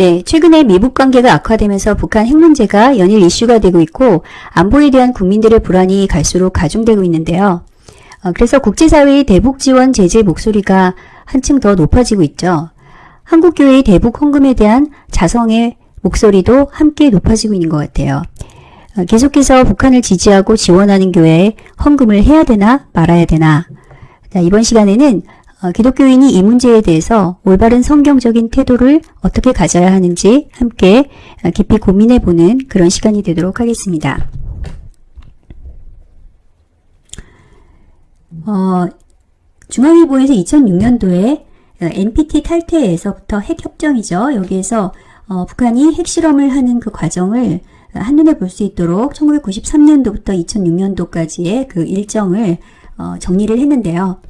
네, 최근에 미북 관계가 악화되면서 북한 핵 문제가 연일 이슈가 되고 있고 안보에 대한 국민들의 불안이 갈수록 가중되고 있는데요. 어, 그래서 국제사회의 대북 지원 제재 목소리가 한층 더 높아지고 있죠. 한국교회의 대북 헌금에 대한 자성의 목소리도 함께 높아지고 있는 것 같아요. 어, 계속해서 북한을 지지하고 지원하는 교회에 헌금을 해야 되나 말아야 되나 자, 이번 시간에는 어, 기독교인이 이 문제에 대해서 올바른 성경적인 태도를 어떻게 가져야 하는지 함께 어, 깊이 고민해보는 그런 시간이 되도록 하겠습니다. 어, 중앙일보에서 2006년도에 NPT 탈퇴에서부터 핵협정이죠. 여기에서 어, 북한이 핵실험을 하는 그 과정을 한눈에 볼 수 있도록 1993년도부터 2006년도까지의 그 일정을 어, 정리를 했는데요.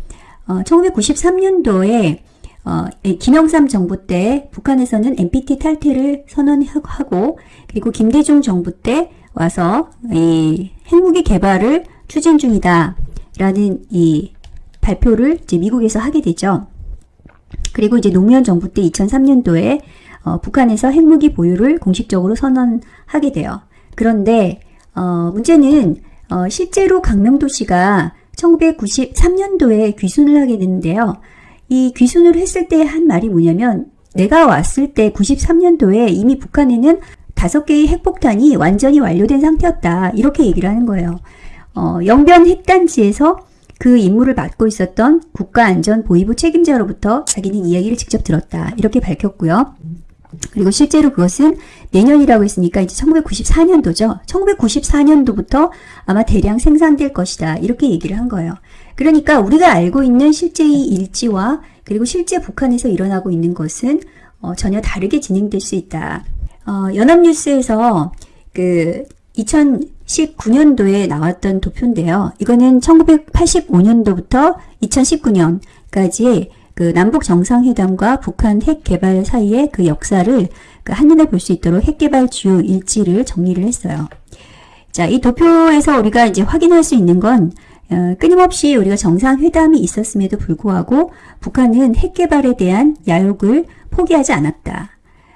어, 1993년도에 어, 김영삼 정부 때 북한에서는 NPT 탈퇴를 선언하고 그리고 김대중 정부 때 와서 이 핵무기 개발을 추진 중이다 라는 이 발표를 이제 미국에서 하게 되죠. 그리고 이제 노무현 정부 때 2003년도에 어, 북한에서 핵무기 보유를 공식적으로 선언하게 돼요. 그런데 어, 문제는 어, 실제로 강명도시가 1993년도에 귀순을 하게 되는데요. 이 귀순을 했을 때 한 말이 뭐냐면 내가 왔을 때 93년도에 이미 북한에는 다섯 개의 핵폭탄이 완전히 완료된 상태였다. 이렇게 얘기를 하는 거예요. 어, 영변 핵단지에서 그 임무를 맡고 있었던 국가안전보위부 책임자로부터 자기는 이야기를 직접 들었다. 이렇게 밝혔고요. 그리고 실제로 그것은 내년이라고 했으니까 이제 1994년도죠. 1994년도부터 아마 대량 생산될 것이다. 이렇게 얘기를 한 거예요. 그러니까 우리가 알고 있는 실제의 일지와 그리고 실제 북한에서 일어나고 있는 것은 어, 전혀 다르게 진행될 수 있다. 어, 연합뉴스에서 그 2019년도에 나왔던 도표인데요. 이거는 1985년도부터 2019년까지 그 남북 정상회담과 북한 핵 개발 사이의 그 역사를 그 한눈에 볼 수 있도록 핵 개발 주요 일지를 정리를 했어요. 자, 이 도표에서 우리가 이제 확인할 수 있는 건 어, 끊임없이 우리가 정상회담이 있었음에도 불구하고 북한은 핵 개발에 대한 야욕을 포기하지 않았다.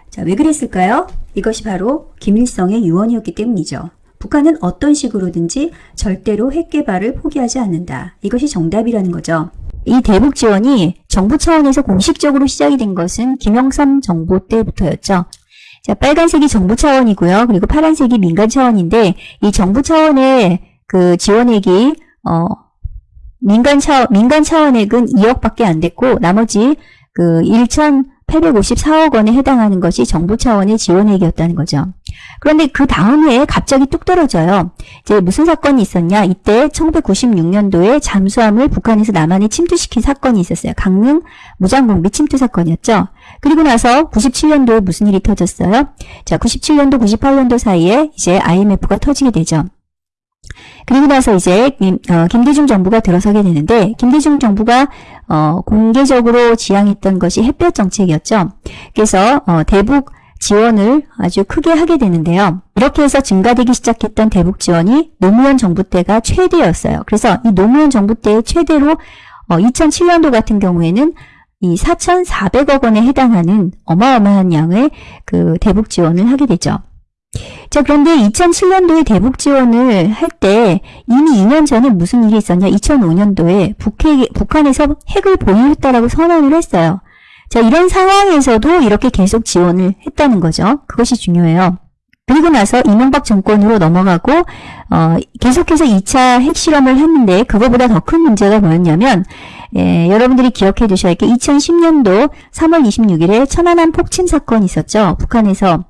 자, 왜 그랬을까요? 이것이 바로 김일성의 유언이었기 때문이죠. 북한은 어떤 식으로든지 절대로 핵 개발을 포기하지 않는다. 이것이 정답이라는 거죠. 이 대북 지원이 정부 차원에서 공식적으로 시작이 된 것은 김영삼 정부 때부터였죠. 자, 빨간색이 정부 차원이고요. 그리고 파란색이 민간 차원인데 이 정부 차원의 그 지원액이 어 민간 차 민간 차원액은 2억밖에 안 됐고 나머지 그 1,854억 원에 해당하는 것이 정부 차원의 지원액이었다는 거죠. 그런데 그 다음 해에 갑자기 뚝 떨어져요. 이제 무슨 사건이 있었냐? 이때 1996년도에 잠수함을 북한에서 남한에 침투시킨 사건이 있었어요. 강릉 무장공비 침투 사건이었죠. 그리고 나서 97년도에 무슨 일이 터졌어요? 자, 97년도, 98년도 사이에 이제 IMF가 터지게 되죠. 그리고 나서 이제 김, 어, 김대중 정부가 들어서게 되는데 김대중 정부가 어, 공개적으로 지향했던 것이 햇볕 정책이었죠. 그래서 어, 대북 지원을 아주 크게 하게 되는데요. 이렇게 해서 증가되기 시작했던 대북 지원이 노무현 정부 때가 최대였어요. 그래서 이 노무현 정부 때의 최대로 어, 2007년도 같은 경우에는 이 4,400억 원에 해당하는 어마어마한 양의 그 대북 지원을 하게 되죠. 자 그런데 2007년도에 대북 지원을 할 때 이미 2년 전에 무슨 일이 있었냐 2005년도에 북핵, 북한에서 핵을 보유했다라고 선언을 했어요. 자 이런 상황에서도 이렇게 계속 지원을 했다는 거죠. 그것이 중요해요. 그리고 나서 이명박 정권으로 넘어가고 어, 계속해서 2차 핵실험을 했는데 그거보다 더 큰 문제가 뭐였냐면 예, 여러분들이 기억해 두셔야 할 게 2010년도 3월 26일에 천안함 폭침 사건이 있었죠. 북한에서.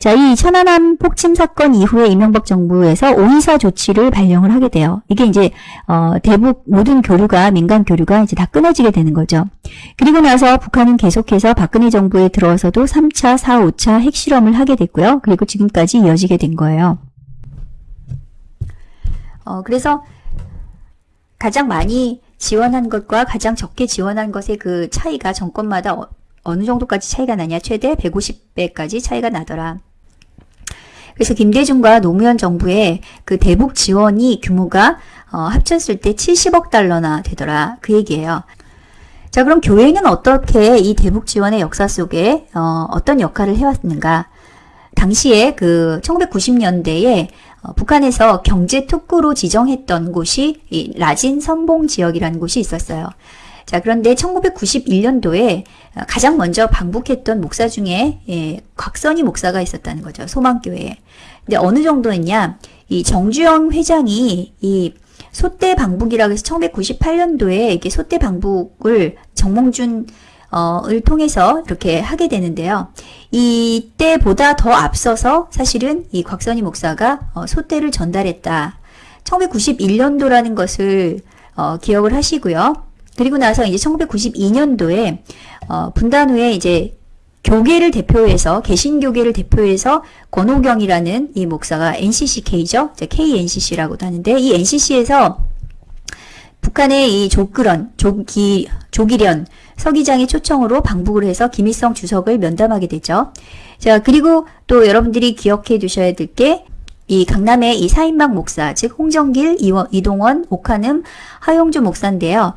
자, 이 천안함 폭침 사건 이후에 이명박 정부에서 오이사 조치를 발령을 하게 돼요. 이게 이제 어, 대북 모든 교류가 민간 교류가 이제 다 끊어지게 되는 거죠. 그리고 나서 북한은 계속해서 박근혜 정부에 들어서도 3차, 4, 5차 핵실험을 하게 됐고요. 그리고 지금 까지 이어지게 된 거예요. 어, 그래서 가장 많이 지원한 것과 가장 적게 지원한 것의 그 차이가 정권마다 어, 어느 정도까지 차이가 나냐 최대 150배까지 차이가 나더라. 그래서 김대중과 노무현 정부의 그 대북 지원이 규모가 어, 합쳤을 때 70억 달러나 되더라. 그 얘기예요. 자, 그럼 교회는 어떻게 이 대북 지원의 역사 속에 어, 어떤 역할을 해왔는가? 당시에 그 1990년대에 어, 북한에서 경제 특구로 지정했던 곳이 이 라진 선봉 지역이라는 곳이 있었어요. 자, 그런데 1991년도에 어, 가장 먼저 방북했던 목사 중에 예, 곽선희 목사가 있었다는 거죠. 소망교회에. 근데 어느 정도였냐? 이 정주영 회장이 이 소대 방북이라고 해서 1998년도에 이게 소대 방북을 정몽준 어,을 통해서 이렇게 하게 되는데요. 이때보다 더 앞서서 사실은 이 곽선희 목사가 어, 소대를 전달했다. 1991년도라는 것을 어, 기억을 하시고요. 그리고 나서 이제 1992년도에 어, 분단 후에 이제 교계를 대표해서 개신교계를 대표해서 권호경이라는 이 목사가 NCCK죠. KNCC라고도 하는데 이 NCC에서 북한의 이 조그런 조기 조기련 서기장의 초청으로 방북을 해서 김일성 주석을 면담하게 되죠. 자 그리고 또 여러분들이 기억해 두셔야 될 게 이 강남의 이 사인막 목사 즉 홍정길 이동원 옥한음 하용주 목사인데요.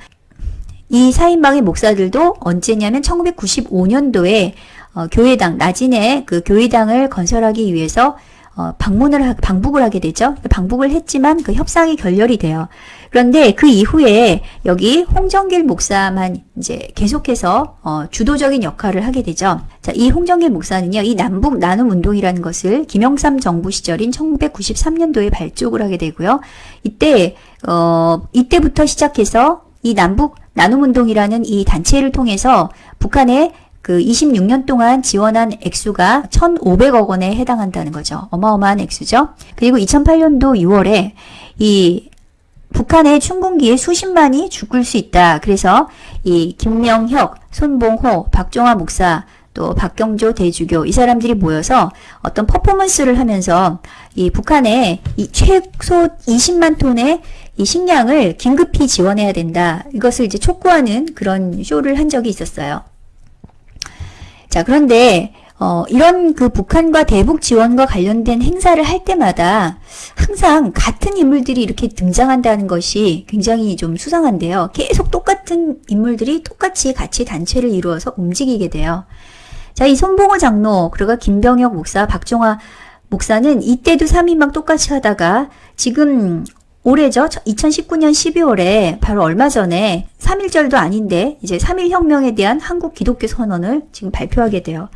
이 사인방의 목사들도 언제냐면 1995년도에 어, 교회당 나진의 그 교회당을 건설하기 위해서 어, 방문을 방북을 하게 되죠. 방북을 했지만 그 협상이 결렬이 돼요. 그런데 그 이후에 여기 홍정길 목사만 이제 계속해서 어, 주도적인 역할을 하게 되죠. 자, 이 홍정길 목사는요, 이 남북 나눔 운동이라는 것을 김영삼 정부 시절인 1993년도에 발족을 하게 되고요. 이때 어, 이때부터 시작해서 이 남북 나눔 운동이라는 이 단체를 통해서 북한의 그 26년 동안 지원한 액수가 1,500억 원에 해당한다는 거죠. 어마어마한 액수죠. 그리고 2008년도 6월에 이 북한의 춘궁기에 수십만이 죽을 수 있다. 그래서 이 김명혁, 손봉호, 박종화 목사, 또 박경조 대주교 이 사람들이 모여서 어떤 퍼포먼스를 하면서 이 북한에 이 최소 20만 톤의 이 식량을 긴급히 지원해야 된다. 이것을 이제 촉구하는 그런 쇼를 한 적이 있었어요. 자, 그런데 어, 이런 그 북한과 대북 지원과 관련된 행사를 할 때마다 항상 같은 인물들이 이렇게 등장한다는 것이 굉장히 좀 수상한데요. 계속 똑같은 인물들이 똑같이 같이 단체를 이루어서 움직이게 돼요. 자, 이 손봉호 장로, 그리고 김병혁 목사, 박종화 목사는 이때도 3인방 똑같이 하다가 지금 올해죠. 2019년 12월에 바로 얼마 전에 3.1절도 아닌데 이제 3.1혁명에 대한 한국 기독교 선언을 지금 발표하게 돼요.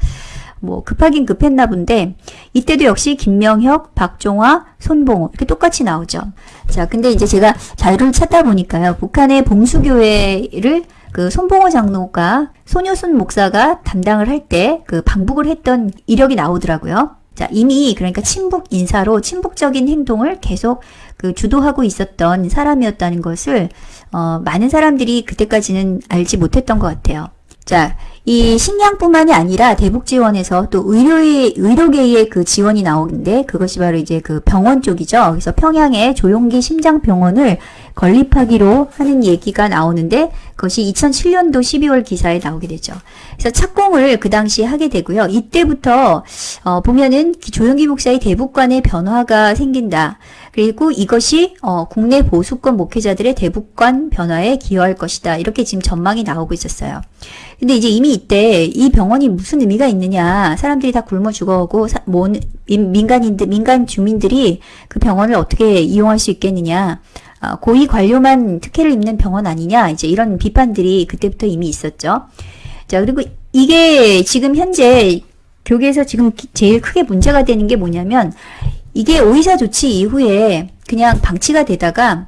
뭐 급하긴 급했나 본데 이때도 역시 김명혁, 박종화, 손봉호 이렇게 똑같이 나오죠. 자, 근데 이제 제가 자료를 찾다 보니까요. 북한의 봉수교회를 그 손봉호 장로가 소녀순 목사가 담당을 할 때 그 방북을 했던 이력이 나오더라고요. 자, 이미 그러니까 친북 인사로 친북적인 행동을 계속 그 주도하고 있었던 사람이었다는 것을 어, 많은 사람들이 그때까지는 알지 못했던 것 같아요. 자, 이 식량뿐만이 아니라 대북 지원에서 또 의료의 의료계의 그 지원이 나오는데 그것이 바로 이제 그 병원 쪽이죠. 그래서 평양에 조용기 심장병원을 건립하기로 하는 얘기가 나오는데 그것이 2007년도 12월 기사에 나오게 되죠. 그래서 착공을 그 당시에 하게 되고요. 이때부터 어, 보면은 조용기 목사의 대북관의 변화가 생긴다. 그리고 이것이 어, 국내 보수권 목회자들의 대북관 변화에 기여할 것이다. 이렇게 지금 전망이 나오고 있었어요. 근데 이제 이미 이때 이 병원이 무슨 의미가 있느냐. 사람들이 다 굶어 죽어오고 사, 뭐, 민간인들, 민간 주민들이 그 병원을 어떻게 이용할 수 있겠느냐. 어, 고위 관료만 특혜를 입는 병원 아니냐. 이제 이런 비판들이 그때부터 이미 있었죠. 자, 그리고 이게 지금 현재 교계에서 지금 제일 크게 문제가 되는 게 뭐냐면 이게 오이사 조치 이후에 그냥 방치가 되다가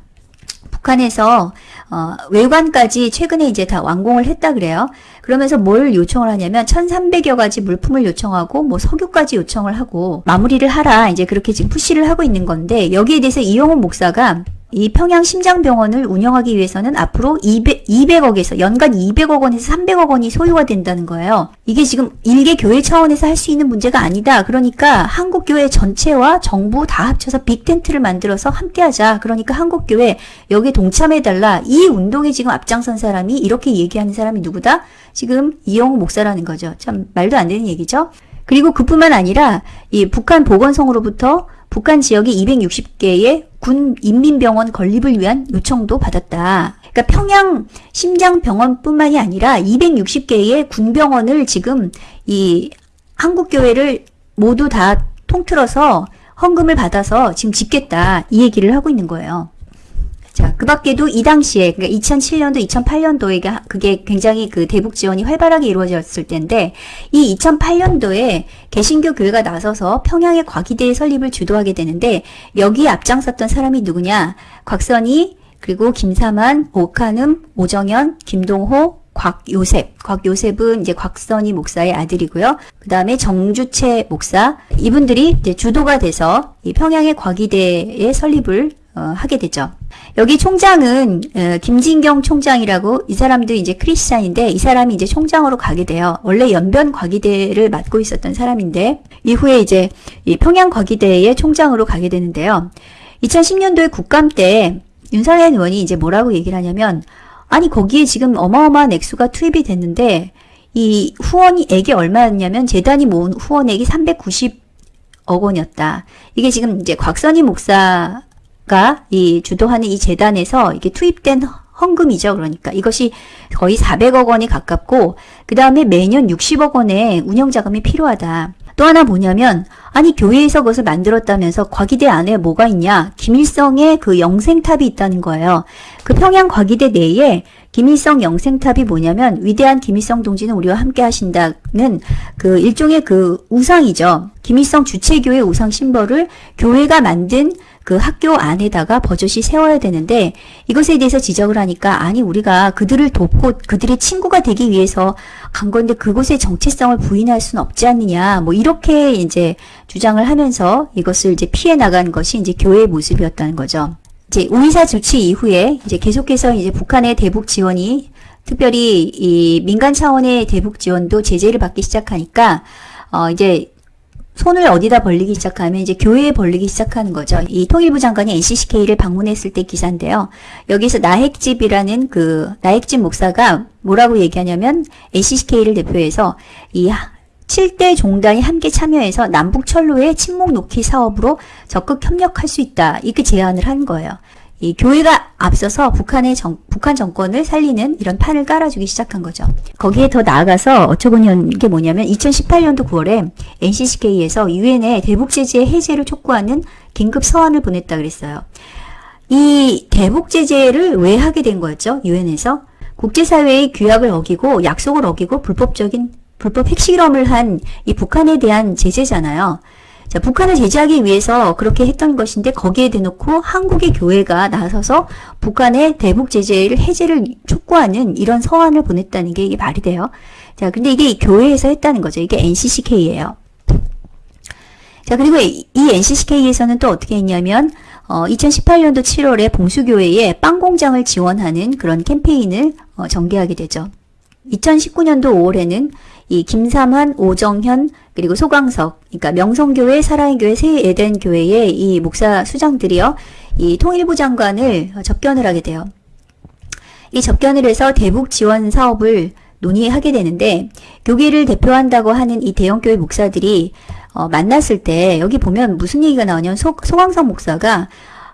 북한에서 어, 외관까지 최근에 이제 다 완공을 했다 그래요. 그러면서 뭘 요청을 하냐면 1300여 가지 물품을 요청하고 뭐 석유까지 요청을 하고 마무리를 하라 이제 그렇게 지금 푸시를 하고 있는 건데 여기에 대해서 이용훈 목사가 이 평양 심장병원을 운영하기 위해서는 앞으로 200, 200억에서 연간 200억 원에서 300억 원이 소요가 된다는 거예요. 이게 지금 일개 교회 차원에서 할 수 있는 문제가 아니다. 그러니까 한국교회 전체와 정부 다 합쳐서 빅텐트를 만들어서 함께하자. 그러니까 한국교회 여기에 동참해달라. 이 운동에 지금 앞장선 사람이 이렇게 얘기하는 사람이 누구다? 지금 이영우 목사라는 거죠. 참 말도 안 되는 얘기죠. 그리고 그뿐만 아니라 이 북한 보건성으로부터 북한 지역의 260개의 군 인민병원 건립을 위한 요청도 받았다. 그러니까 평양 심장병원뿐만이 아니라 260개의 군병원을 지금 이 한국교회를 모두 다 통틀어서 헌금을 받아서 지금 짓겠다 이 얘기를 하고 있는 거예요. 자, 그 밖에도 이 당시에, 그러니까 2007년도, 2008년도에 그게 굉장히 그 대북 지원이 활발하게 이루어졌을 때인데, 이 2008년도에 개신교 교회가 나서서 평양의 과기대의 설립을 주도하게 되는데, 여기에 앞장섰던 사람이 누구냐? 곽선희, 그리고 김사만, 오카눔, 오정현, 김동호, 곽요셉. 곽요셉은 이제 곽선희 목사의 아들이고요. 그 다음에 정주채 목사. 이분들이 이제 주도가 돼서 이 평양의 과기대의 설립을 어, 하게 되죠. 여기 총장은 어, 김진경 총장이라고 이 사람도 이제 크리스찬인데 이 사람이 이제 총장으로 가게 돼요. 원래 연변 과기대를 맡고 있었던 사람인데 이후에 이제 이 평양 과기대의 총장으로 가게 되는데요. 2010년도에 국감 때 윤상현 의원이 이제 뭐라고 얘기를 하냐면 아니 거기에 지금 어마어마한 액수가 투입이 됐는데 이 후원액이 얼마였냐면 재단이 모은 후원액이 390억 원이었다. 이게 지금 이제 곽선희 목사 이 주도하는 이 재단에서 이게 투입된 헌금이죠. 그러니까 이것이 거의 400억 원이 가깝고 그 다음에 매년 60억 원의 운영 자금이 필요하다. 또 하나 뭐냐면 아니 교회에서 그것을 만들었다면서 과기대 안에 뭐가 있냐 김일성의 그 영생탑이 있다는 거예요. 그 평양 과기대 내에 김일성 영생탑이 뭐냐면 위대한 김일성 동지는 우리와 함께 하신다는 그 일종의 그 우상이죠. 김일성 주체교회 우상 심벌을 교회가 만든 그 학교 안에다가 버젓이 세워야 되는데 이것에 대해서 지적을 하니까 아니 우리가 그들을 돕고 그들의 친구가 되기 위해서 간 건데 그곳의 정체성을 부인할 수는 없지 않느냐 뭐 이렇게 이제 주장을 하면서 이것을 이제 피해 나간 것이 이제 교회의 모습이었다는 거죠. 이제 우이사 조치 이후에 이제 계속해서 이제 북한의 대북 지원이 특별히 이 민간 차원의 대북 지원도 제재를 받기 시작하니까 어 이제 손을 어디다 벌리기 시작하면 이제 교회에 벌리기 시작하는 거죠. 이 통일부 장관이 NCCK를 방문했을 때 기사인데요. 여기서 나핵집이라는 그 나핵집 목사가 뭐라고 얘기하냐면 NCCK를 대표해서 이 7대 종단이 함께 참여해서 남북 철로의 침묵 놓기 사업으로 적극 협력할 수 있다. 이렇게 제안을 한 거예요. 이 교회가 앞서서 북한의 정, 북한 정권을 살리는 이런 판을 깔아주기 시작한 거죠. 거기에 더 나아가서 어처구니한 게 뭐냐면 2018년도 9월에 NCCK에서 유엔에 대북 제재 해제를 촉구하는 긴급 서한을 보냈다 그랬어요. 이 대북 제재를 왜 하게 된 거였죠? 유엔에서 국제사회의 규약을 어기고 약속을 어기고 불법적인 불법 핵실험을 한 이 북한에 대한 제재잖아요. 자, 북한을 제재하기 위해서 그렇게 했던 것인데 거기에 대놓고 한국의 교회가 나서서 북한의 대북 제재를 해제를 촉구하는 이런 서한을 보냈다는 게 이게 말이 돼요. 자, 근데 이게 교회에서 했다는 거죠. 이게 NCCK예요. 자, 그리고 이 NCCK에서는 또 어떻게 했냐면 어, 2018년도 7월에 봉수교회에 빵 공장을 지원하는 그런 캠페인을 어, 전개하게 되죠. 2019년도 5월에는 이 김삼환, 오정현, 그리고 소광석, 그러니까 명성교회, 사랑의교회, 새에덴교회의 이 목사 수장들이요, 이 통일부 장관을 접견을 하게 돼요. 이 접견을 해서 대북 지원 사업을 논의하게 되는데 교계를 대표한다고 하는 이 대형교회 목사들이 어, 만났을 때 여기 보면 무슨 얘기가 나오냐면 소, 소광석 목사가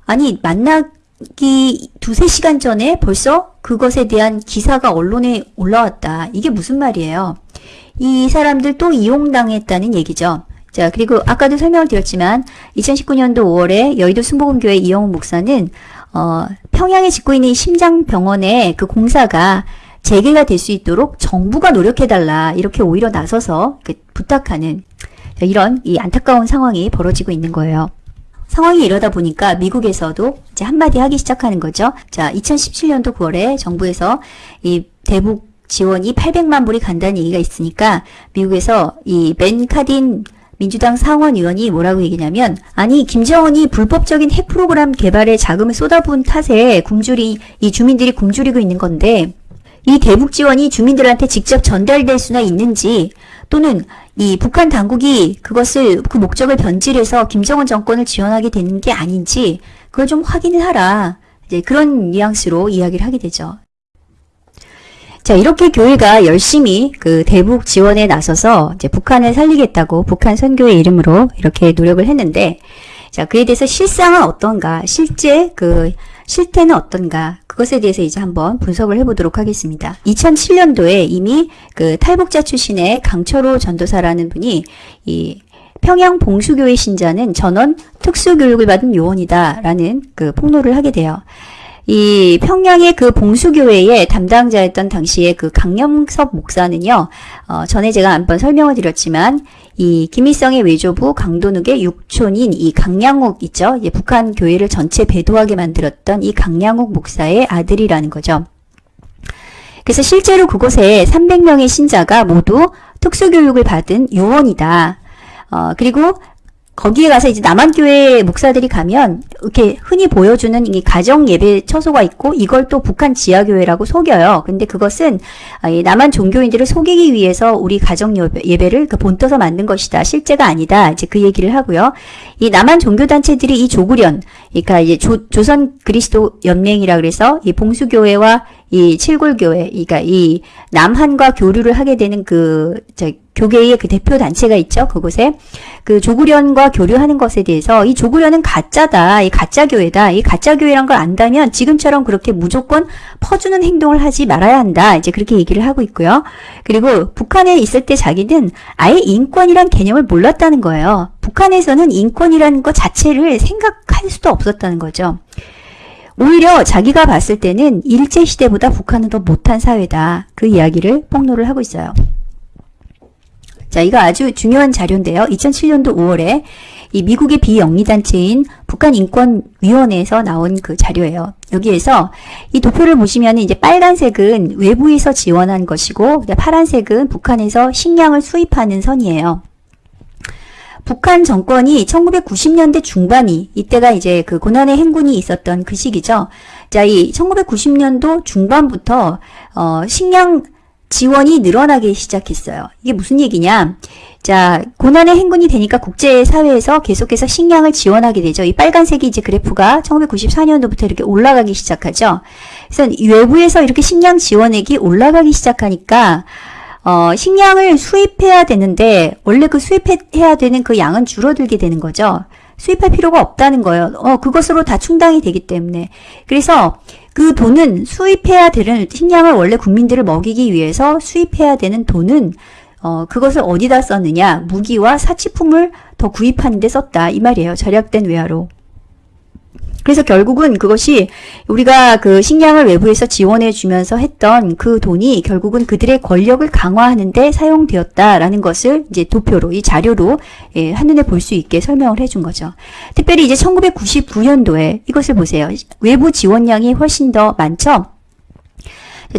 아니 만나기 두세 시간 전에 벌써 그것에 대한 기사가 언론에 올라왔다. 이게 무슨 말이에요? 이 사람들 또 이용당했다는 얘기죠. 자, 그리고 아까도 설명을 드렸지만 2019년도 5월에 여의도 순복음교회 이영우 목사는 어, 평양에 짓고 있는 심장병원의 그 공사가 재개가 될 수 있도록 정부가 노력해달라 이렇게 오히려 나서서 부탁하는 이런 이 안타까운 상황이 벌어지고 있는 거예요. 상황이 이러다 보니까 미국에서도 이제 한마디 하기 시작하는 거죠. 자, 2017년도 9월에 정부에서 이 대북 지원이 800만 불이 간다는 얘기가 있으니까 미국에서 이벤 카딘 민주당 상원 의원이 뭐라고 얘기냐면 아니 김정은이 불법적인 핵 프로그램 개발에 자금을 쏟아부은 탓에 굶주리 이 주민들이 굶주리고 있는 건데 이 대북 지원이 주민들한테 직접 전달될 수나 있는지 또는 이 북한 당국이 그것을 그 목적을 변질해서 김정은 정권을 지원하게 되는 게 아닌지 그걸 좀 확인을 하라. 이제 그런 뉘앙스로 이야기를 하게 되죠. 자, 이렇게 교회가 열심히 그 대북 지원에 나서서 이제 북한을 살리겠다고 북한 선교의 이름으로 이렇게 노력을 했는데, 자, 그에 대해서 실상은 어떤가? 실제 그 실태는 어떤가 그것에 대해서 이제 한번 분석을 해보도록 하겠습니다. 2007년도에 이미 그 탈북자 출신의 강철호 전도사라는 분이 이 평양 봉수교회 신자는 전원 특수교육을 받은 요원이다 라는 그 폭로를 하게 돼요. 이 평양의 그 봉수교회의 담당자였던 당시에 그 강영섭 목사는요, 어, 전에 제가 한번 설명을 드렸지만, 이 김일성의 외조부 강도늑의 육촌인 이 강양욱 있죠? 이 북한 교회를 전체 배도하게 만들었던 이 강양욱 목사의 아들이라는 거죠. 그래서 실제로 그곳에 300명의 신자가 모두 특수교육을 받은 요원이다. 어, 그리고 거기에 가서 이제 남한교회 목사들이 가면 이렇게 흔히 보여주는 이 가정 예배 처소가 있고 이걸 또 북한 지하교회라고 속여요. 근데 그것은 아, 남한 종교인들을 속이기 위해서 우리 가정 예배를 그 본떠서 만든 것이다. 실제가 아니다. 이제 그 얘기를 하고요. 이 남한 종교단체들이 이 조구련, 그러니까 이제 조, 조선 그리스도 연맹이라 그래서 이 봉수교회와 이 칠골교회, 그러니까 이 남한과 교류를 하게 되는 그, 저, 교계의 그 대표 단체가 있죠. 그곳에 그 조구련과 교류하는 것에 대해서 이 조구련은 가짜다. 이 가짜 교회다. 이 가짜 교회란 걸 안다면 지금처럼 그렇게 무조건 퍼주는 행동을 하지 말아야 한다. 이제 그렇게 얘기를 하고 있고요. 그리고 북한에 있을 때 자기는 아예 인권이란 개념을 몰랐다는 거예요. 북한에서는 인권이라는 것 자체를 생각할 수도 없었다는 거죠. 오히려 자기가 봤을 때는 일제시대보다 북한은 더 못한 사회다. 그 이야기를 폭로를 하고 있어요. 자, 이거 아주 중요한 자료인데요. 2007년도 5월에 이 미국의 비영리단체인 북한인권위원회에서 나온 그 자료예요. 여기에서 이 도표를 보시면 이제 빨간색은 외부에서 지원한 것이고, 파란색은 북한에서 식량을 수입하는 선이에요. 북한 정권이 1990년대 중반이 이때가 이제 그 고난의 행군이 있었던 그 시기죠. 자, 이 1990년도 중반부터 어 식량 지원이 늘어나기 시작했어요. 이게 무슨 얘기냐? 자, 고난의 행군이 되니까 국제사회에서 계속해서 식량을 지원하게 되죠. 이 빨간색이 이제 그래프가 1994년도부터 이렇게 올라가기 시작하죠. 그래서 외부에서 이렇게 식량 지원액이 올라가기 시작하니까 어, 식량을 수입해야 되는데 원래 그 수입해야 되는 그 양은 줄어들게 되는 거죠. 수입할 필요가 없다는 거예요. 어, 그것으로 다 충당이 되기 때문에. 그래서 그 돈은 수입해야 되는 식량을 원래 국민들을 먹이기 위해서 수입해야 되는 돈은 어, 그것을 어디다 썼느냐? 무기와 사치품을 더 구입하는 데 썼다. 이 말이에요. 절약된 외화로. 그래서 결국은 그것이 우리가 그 식량을 외부에서 지원해 주면서 했던 그 돈이 결국은 그들의 권력을 강화하는데 사용되었다라는 것을 이제 도표로 이 자료로 예, 한눈에 볼 수 있게 설명을 해준 거죠. 특별히 이제 1999년도에 이것을 보세요. 외부 지원량이 훨씬 더 많죠.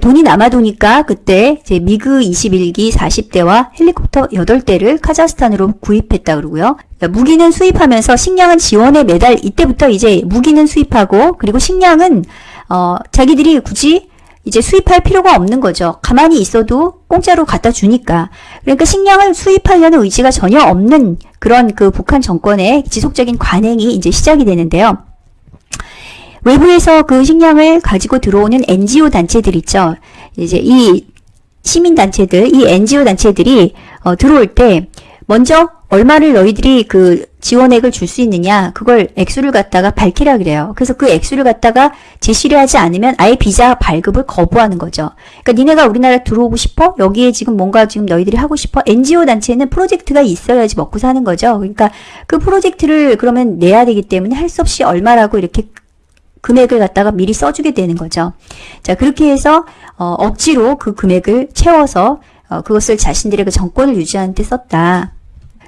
돈이 남아도니까 그때 이제 미그 21기 40대와 헬리콥터 8대를 카자흐스탄으로 구입했다 그러고요. 무기는 수입하면서 식량은 지원에 매달 이때부터 이제 무기는 수입하고 그리고 식량은 어 자기들이 굳이 이제 수입할 필요가 없는 거죠. 가만히 있어도 공짜로 갖다 주니까. 그러니까 식량을 수입하려는 의지가 전혀 없는 그런 그 북한 정권의 지속적인 관행이 이제 시작이 되는데요. 외부에서 그 식량을 가지고 들어오는 NGO 단체들 있죠. 이제 이 시민단체들, 이 NGO 단체들이 어, 들어올 때 먼저 얼마를 너희들이 그 지원액을 줄 수 있느냐 그걸 액수를 갖다가 밝히라 그래요. 그래서 그 액수를 갖다가 제시를 하지 않으면 아예 비자 발급을 거부하는 거죠. 그러니까 니네가 우리나라 들어오고 싶어? 여기에 지금 뭔가 지금 너희들이 하고 싶어? NGO 단체는 프로젝트가 있어야지 먹고 사는 거죠. 그러니까 그 프로젝트를 그러면 내야 되기 때문에 할 수 없이 얼마라고 이렇게 금액을 갖다가 미리 써주게 되는 거죠. 자 그렇게 해서 어, 억지로 그 금액을 채워서 어, 그것을 자신들의 그 정권을 유지하는 데 썼다.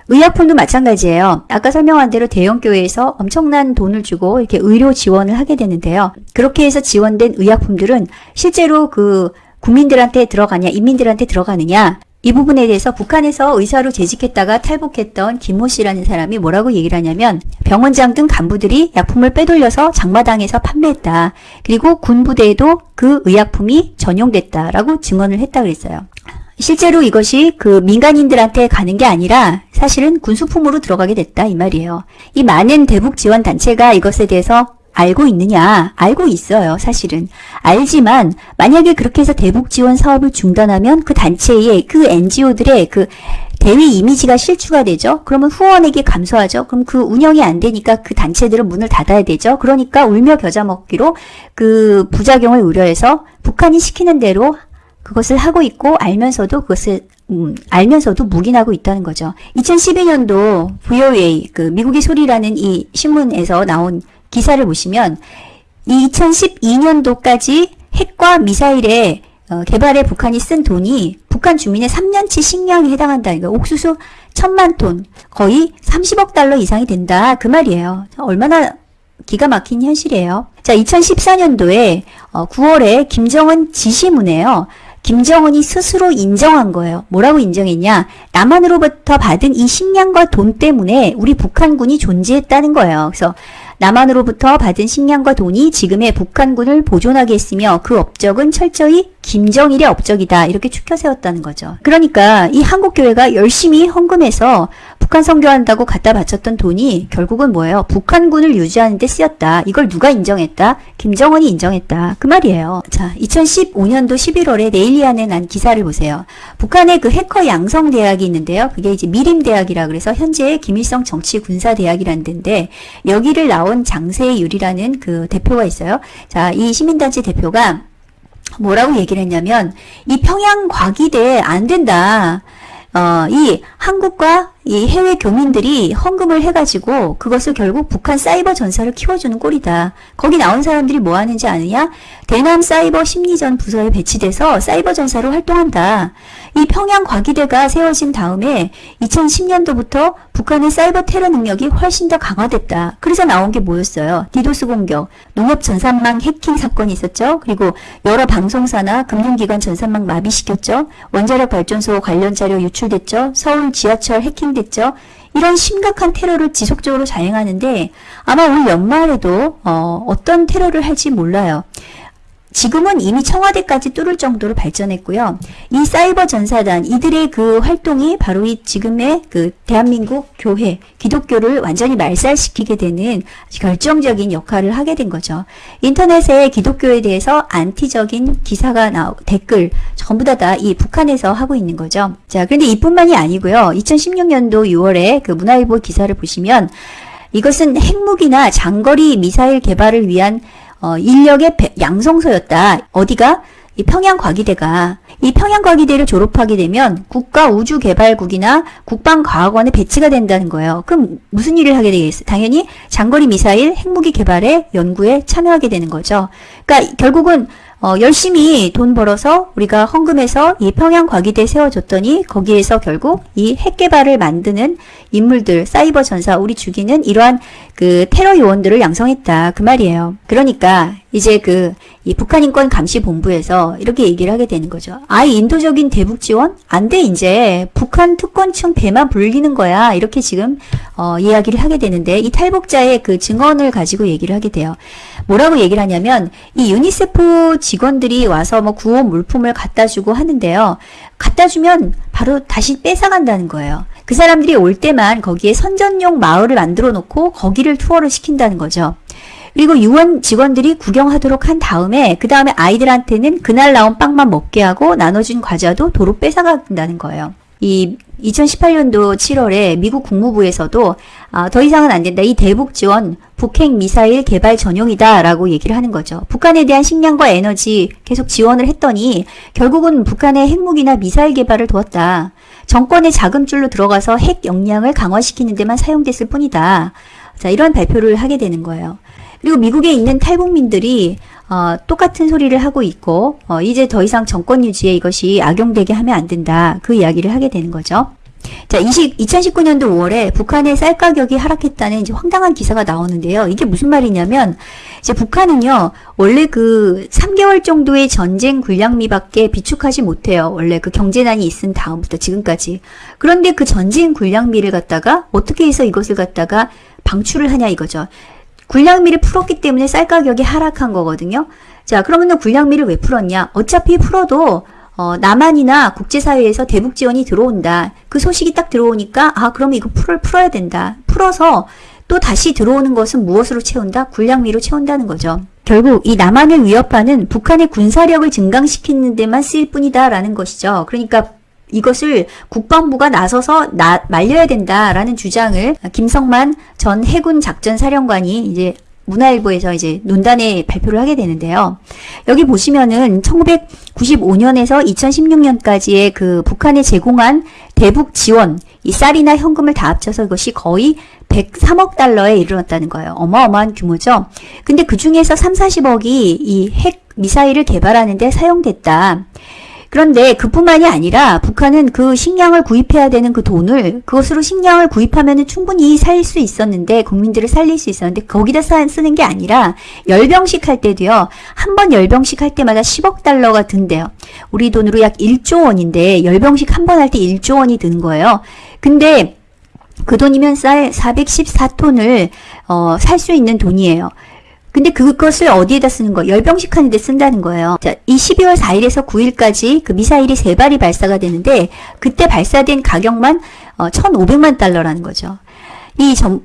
의약품도 마찬가지예요. 아까 설명한 대로 대형 교회에서 엄청난 돈을 주고 이렇게 의료 지원을 하게 되는데요. 그렇게 해서 지원된 의약품들은 실제로 그 국민들한테 들어가냐, 인민들한테 들어가느냐, 이 부분에 대해서 북한에서 의사로 재직했다가 탈북했던 김모 씨라는 사람이 뭐라고 얘기를 하냐면 병원장 등 간부들이 약품을 빼돌려서 장마당에서 판매했다. 그리고 군부대에도 그 의약품이 전용됐다라고 증언을 했다 그랬어요. 실제로 이것이 그 민간인들한테 가는 게 아니라 사실은 군수품으로 들어가게 됐다 이 말이에요. 이 많은 대북 지원 단체가 이것에 대해서 알고 있느냐? 알고 있어요, 사실은. 알지만 만약에 그렇게 해서 대북 지원 사업을 중단하면 그 단체의 그 NGO들의 그 대위 이미지가 실추가 되죠. 그러면 후원액이 감소하죠. 그럼 그 운영이 안 되니까 그 단체들은 문을 닫아야 되죠. 그러니까 울며 겨자 먹기로 그 부작용을 우려해서 북한이 시키는 대로 그것을 하고 있고 알면서도 그것을 음, 알면서도 묵인하고 있다는 거죠. 2012년도 VOA 그 미국의 소리라는 이 신문에서 나온 기사를 보시면 2012년도까지 핵과 미사일의 어, 개발에 북한이 쓴 돈이 북한 주민의 3년치 식량에 해당한다. 이거 옥수수 천만 톤 거의 30억 달러 이상이 된다. 그 말이에요. 얼마나 기가 막힌 현실이에요. 자, 2014년도에 어, 9월에 김정은 지시문에요. 김정은이 스스로 인정한 거예요. 뭐라고 인정했냐? 남한으로부터 받은 이 식량과 돈 때문에 우리 북한군이 존재했다는 거예요. 그래서 남한으로부터 받은 식량과 돈이 지금의 북한군을 보존하게 했으며 그 업적은 철저히 김정일의 업적이다. 이렇게 추켜 세웠다는 거죠. 그러니까 이 한국교회가 열심히 헌금해서 북한 선교한다고 갖다 바쳤던 돈이 결국은 뭐예요? 북한군을 유지하는 데 쓰였다. 이걸 누가 인정했다? 김정은이 인정했다. 그 말이에요. 자, 2015년도 11월에 네일리안에 난 기사를 보세요. 북한의 그 해커 양성 대학이 있는데요. 그게 이제 미림 대학이라 그래서 현재 김일성 정치 군사 대학이라는 데인데 여기를 나온 장세율이라는 그 대표가 있어요. 자, 이 시민단체 대표가 뭐라고 얘기를 했냐면 이 평양 과기대 안 된다. 어, 이 한국과 이 해외 교민들이 헌금을 해가지고 그것을 결국 북한 사이버 전사를 키워주는 꼴이다. 거기 나온 사람들이 뭐 하는지 아느냐? 대남 사이버 심리전 부서에 배치돼서 사이버 전사로 활동한다. 이 평양 과기대가 세워진 다음에 2010년도부터 북한의 사이버 테러 능력이 훨씬 더 강화됐다. 그래서 나온 게 뭐였어요? 디도스 공격, 농협 전산망 해킹 사건이 있었죠. 그리고 여러 방송사나 금융기관 전산망 마비시켰죠. 원자력 발전소 관련 자료 유출 됐죠. 서울 지하철 해킹 됐죠. 이런 심각한 테러를 지속적으로 자행하는데 아마 올 연말에도 어, 어떤 테러를 할지 몰라요. 지금은 이미 청와대까지 뚫을 정도로 발전했고요. 이 사이버 전사단 이들의 그 활동이 바로 이 지금의 그 대한민국 교회 기독교를 완전히 말살시키게 되는 결정적인 역할을 하게 된 거죠. 인터넷에 기독교에 대해서 안티적인 기사가 나오 댓글 전부 다 다 이 북한에서 하고 있는 거죠. 자, 그런데 이뿐만이 아니고요. 2016년도 6월에 그 문화일보 기사를 보시면 이것은 핵무기나 장거리 미사일 개발을 위한 어, 인력의 양성소였다. 어디가? 이 평양과기대가 이 평양과기대를 졸업하게 되면 국가우주개발국이나 국방과학원에 배치가 된다는 거예요. 그럼 무슨 일을 하게 되겠어요? 당연히 장거리 미사일 핵무기 개발에 연구에 참여하게 되는 거죠. 그러니까 결국은 어, 열심히 돈 벌어서 우리가 헌금해서 이 평양 과기대 세워줬더니 거기에서 결국 이 핵개발을 만드는 인물들, 사이버 전사, 우리 죽이는 이러한 그 테러 요원들을 양성했다. 그 말이에요. 그러니까 이제 그 이 북한인권 감시본부에서 이렇게 얘기를 하게 되는 거죠. 아이 인도적인 대북 지원 안 돼 이제 북한 특권층 배만 불리는 거야. 이렇게 지금 어, 이야기를 하게 되는데 이 탈북자의 그 증언을 가지고 얘기를 하게 돼요. 뭐라고 얘기를 하냐면 이 유니세프 직원들이 와서 뭐 구호 물품을 갖다 주고 하는데요. 갖다 주면 바로 다시 뺏어간다는 거예요. 그 사람들이 올 때만 거기에 선전용 마을을 만들어 놓고 거기를 투어를 시킨다는 거죠. 그리고 유원 직원들이 구경하도록 한 다음에 그 다음에 아이들한테는 그날 나온 빵만 먹게 하고 나눠준 과자도 도로 뺏어간다는 거예요. 이 2018년도 7월에 미국 국무부에서도 아, 더 이상은 안 된다. 이 대북 지원 북핵 미사일 개발 전용이다 라고 얘기를 하는 거죠. 북한에 대한 식량과 에너지 계속 지원을 했더니 결국은 북한의 핵무기나 미사일 개발을 도왔다. 정권의 자금줄로 들어가서 핵 역량을 강화시키는 데만 사용됐을 뿐이다. 자, 이런 발표를 하게 되는 거예요. 그리고 미국에 있는 탈북민들이 어, 똑같은 소리를 하고 있고 어, 이제 더 이상 정권 유지에 이것이 악용되게 하면 안 된다. 그 이야기를 하게 되는 거죠. 자, 20, 2019년도 5월에 북한의 쌀 가격이 하락했다는 이제 황당한 기사가 나오는데요. 이게 무슨 말이냐면, 이제 북한은요, 원래 그 3개월 정도의 전쟁 군량미밖에 비축하지 못해요. 원래 그 경제난이 있은 다음부터 지금까지. 그런데 그 전쟁 군량미를 갖다가 어떻게 해서 이것을 갖다가 방출을 하냐 이거죠. 군량미를 풀었기 때문에 쌀 가격이 하락한 거거든요. 자, 그러면 군량미를 왜 풀었냐? 어차피 풀어도 어, 남한이나 국제사회에서 대북 지원이 들어온다. 그 소식이 딱 들어오니까 아 그럼 이거 풀을 풀어야 된다. 풀어서 또 다시 들어오는 것은 무엇으로 채운다? 군량미로 채운다는 거죠. 결국 이 남한을 위협하는 북한의 군사력을 증강시키는 데만 쓰일 뿐이다 라는 것이죠. 그러니까 이것을 국방부가 나서서 나, 말려야 된다라는 주장을 김성만 전 해군 작전 사령관이 이제 문화일보에서 이제 논단에 발표를 하게 되는데요. 여기 보시면은 1995년에서 2016년까지의 그 북한에 제공한 대북 지원, 이 쌀이나 현금을 다 합쳐서 이것이 거의 103억 달러에 이르렀다는 거예요. 어마어마한 규모죠. 근데 그 중에서 3, 40억이 이 핵 미사일을 개발하는데 사용됐다. 그런데 그뿐만이 아니라 북한은 그 식량을 구입해야 되는 그 돈을 그것으로 식량을 구입하면 충분히 살 수 있었는데 국민들을 살릴 수 있었는데 거기다 쓰는 게 아니라 열병식 할 때도요. 한 번 열병식 할 때마다 10억 달러가 든대요. 우리 돈으로 약 1조 원인데 열병식 한 번 할 때 1조 원이 드는 거예요. 근데 그 돈이면 쌀 414톤을 어, 살 수 있는 돈이에요. 근데 그것을 어디에다 쓰는 거? 열병식 하는데 쓴다는 거예요. 자, 이 12월 4일에서 9일까지 그 미사일이 세 발이 발사가 되는데 그때 발사된 가격만 어, 1,500만 달러라는 거죠. 이 전,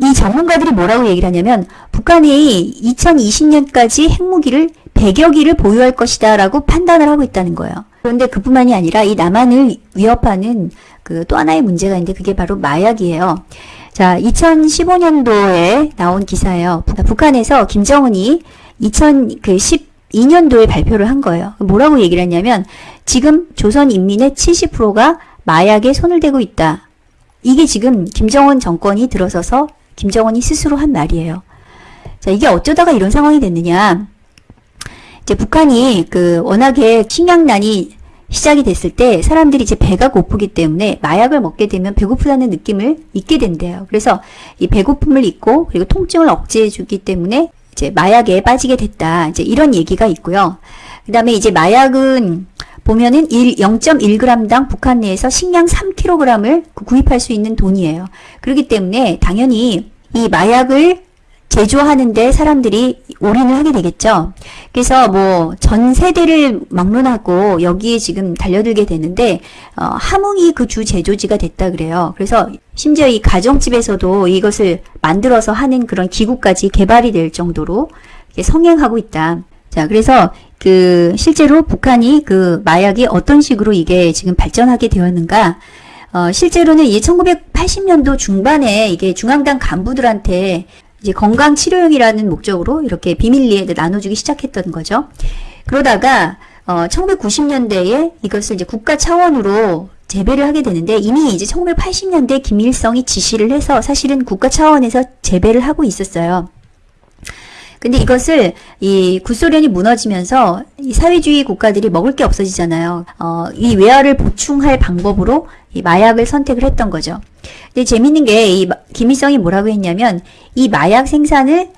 이 전문가들이 뭐라고 얘기를 하냐면 북한이 2020년까지 핵무기를 100여 기를 보유할 것이다 라고 판단을 하고 있다는 거예요. 그런데 그뿐만이 아니라 이 남한을 위협하는 그 또 하나의 문제가 있는데 그게 바로 마약이에요. 자, 2015년도에 나온 기사예요. 북한에서 김정은이 2012년도에 발표를 한 거예요. 뭐라고 얘기를 했냐면 지금 조선 인민의 70%가 마약에 손을 대고 있다. 이게 지금 김정은 정권이 들어서서 김정은이 스스로 한 말이에요. 자, 이게 어쩌다가 이런 상황이 됐느냐. 이제 북한이 그 워낙에 식량난이 시작이 됐을 때 사람들이 이제 배가 고프기 때문에 마약을 먹게 되면 배고프다는 느낌을 잊게 된대요. 그래서 이 배고픔을 잊고 그리고 통증을 억제해 주기 때문에 이제 마약에 빠지게 됐다. 이제 이런 얘기가 있고요. 그 다음에 이제 마약은 보면은 1, 0.1g당 북한 내에서 식량 3kg을 구입할 수 있는 돈이에요. 그렇기 때문에 당연히 이 마약을 제조하는데 사람들이 올인을 하게 되겠죠. 그래서 뭐 전 세대를 막론하고 여기에 지금 달려들게 되는데 어, 함흥이 그 주 제조지가 됐다 그래요. 그래서 심지어 이 가정집에서도 이것을 만들어서 하는 그런 기구까지 개발이 될 정도로 성행하고 있다. 자, 그래서 그 실제로 북한이 그 마약이 어떤 식으로 이게 지금 발전하게 되었는가? 어, 실제로는 이 1980년도 중반에 이게 중앙당 간부들한테 이제 건강 치료용이라는 목적으로 이렇게 비밀리에 나눠주기 시작했던 거죠. 그러다가 어, 1990년대에 이것을 이제 국가 차원으로 재배를 하게 되는데 이미 이제 1980년대 김일성이 지시를 해서 사실은 국가 차원에서 재배를 하고 있었어요. 근데 이것을 이 구소련이 무너지면서 이 사회주의 국가들이 먹을 게 없어지잖아요. 어, 이 외화를 보충할 방법으로 이 마약을 선택을 했던 거죠. 근데 재밌는 게 이 김일성이 뭐라고 했냐면 이 마약 생산을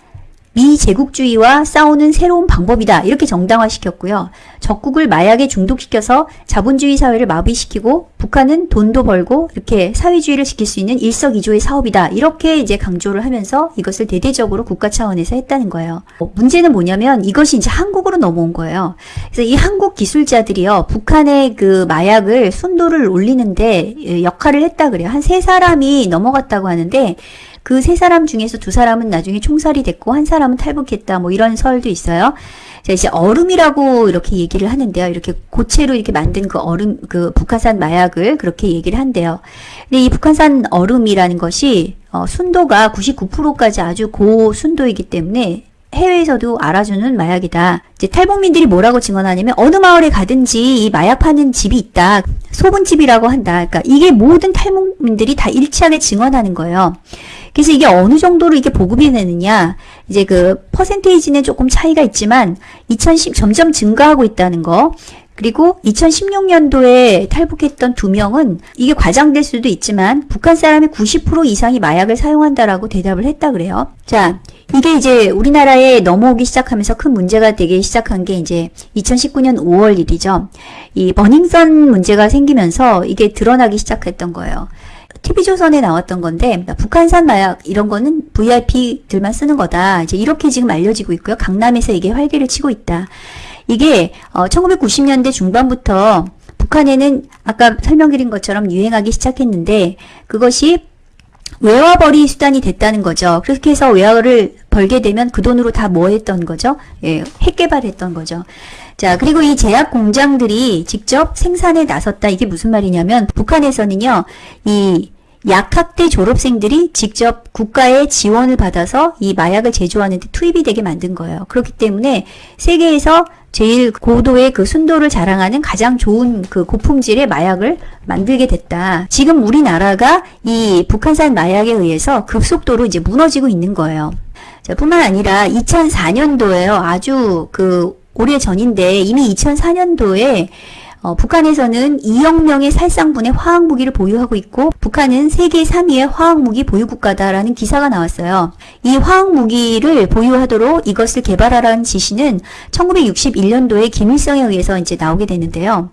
미제국주의와 싸우는 새로운 방법이다. 이렇게 정당화시켰고요. 적국을 마약에 중독시켜서 자본주의 사회를 마비시키고 북한은 돈도 벌고 이렇게 사회주의를 지킬 수 있는 일석이조의 사업이다. 이렇게 이제 강조를 하면서 이것을 대대적으로 국가 차원에서 했다는 거예요. 어, 문제는 뭐냐면 이것이 이제 한국으로 넘어온 거예요. 그래서 이 한국 기술자들이요. 북한의 그 마약을 순도를 올리는데 예, 역할을 했다 그래요. 한 세 사람이 넘어갔다고 하는데 그 세 사람 중에서 두 사람은 나중에 총살이 됐고 한 사람은 탈북했다. 뭐 이런 설도 있어요. 자, 이제 얼음이라고 이렇게 얘기를 하는데요. 이렇게 고체로 이렇게 만든 그 얼음, 그 북한산 마약을 그렇게 얘기를 한대요. 근데 이 북한산 얼음이라는 것이 어, 순도가 99%까지 아주 고순도이기 때문에 해외에서도 알아주는 마약이다. 이제 탈북민들이 뭐라고 증언하냐면 어느 마을에 가든지 이 마약 파는 집이 있다. 소분집이라고 한다. 그러니까 이게 모든 탈북민들이 다 일치하게 증언하는 거예요. 그래서 이게 어느 정도로 이게 보급이 되느냐 이제 그 퍼센테이지는 조금 차이가 있지만 2010 점점 증가하고 있다는 거 그리고 2016년도에 탈북했던 두 명은 이게 과장될 수도 있지만 북한 사람의 90% 이상이 마약을 사용한다라고 대답을 했다 그래요. 자, 이게 이제 우리나라에 넘어오기 시작하면서 큰 문제가 되기 시작한 게 이제 2019년 5월 일이죠. 이 버닝썬 문제가 생기면서 이게 드러나기 시작했던 거예요. TV조선에 나왔던 건데 북한산 마약 이런 거는 VIP들만 쓰는 거다. 이제 이렇게 지금 알려지고 있고요. 강남에서 이게 활기를 치고 있다. 이게 어, 1990년대 중반부터 북한에는 아까 설명드린 것처럼 유행하기 시작했는데 그것이 외화벌이 수단이 됐다는 거죠. 그렇게 해서 외화를 벌게 되면 그 돈으로 다 뭐 했던 거죠? 예, 핵 개발했던 거죠. 자, 그리고 이 제약 공장들이 직접 생산에 나섰다. 이게 무슨 말이냐면 북한에서는요. 이 약학대 졸업생들이 직접 국가의 지원을 받아서 이 마약을 제조하는 데 투입이 되게 만든 거예요. 그렇기 때문에 세계에서 제일 고도의 그 순도를 자랑하는 가장 좋은 그 고품질의 마약을 만들게 됐다. 지금 우리나라가 이 북한산 마약에 의해서 급속도로 이제 무너지고 있는 거예요. 자, 뿐만 아니라 2004년도에요. 아주 그 오래 전인데 이미 2004년도에 어, 북한에서는 2억 명의 살상분의 화학무기를 보유하고 있고 북한은 세계 3위의 화학무기 보유국가다라는 기사가 나왔어요. 이 화학무기를 보유하도록 이것을 개발하라는 지시는 1961년도에 김일성에 의해서 이제 나오게 되는데요.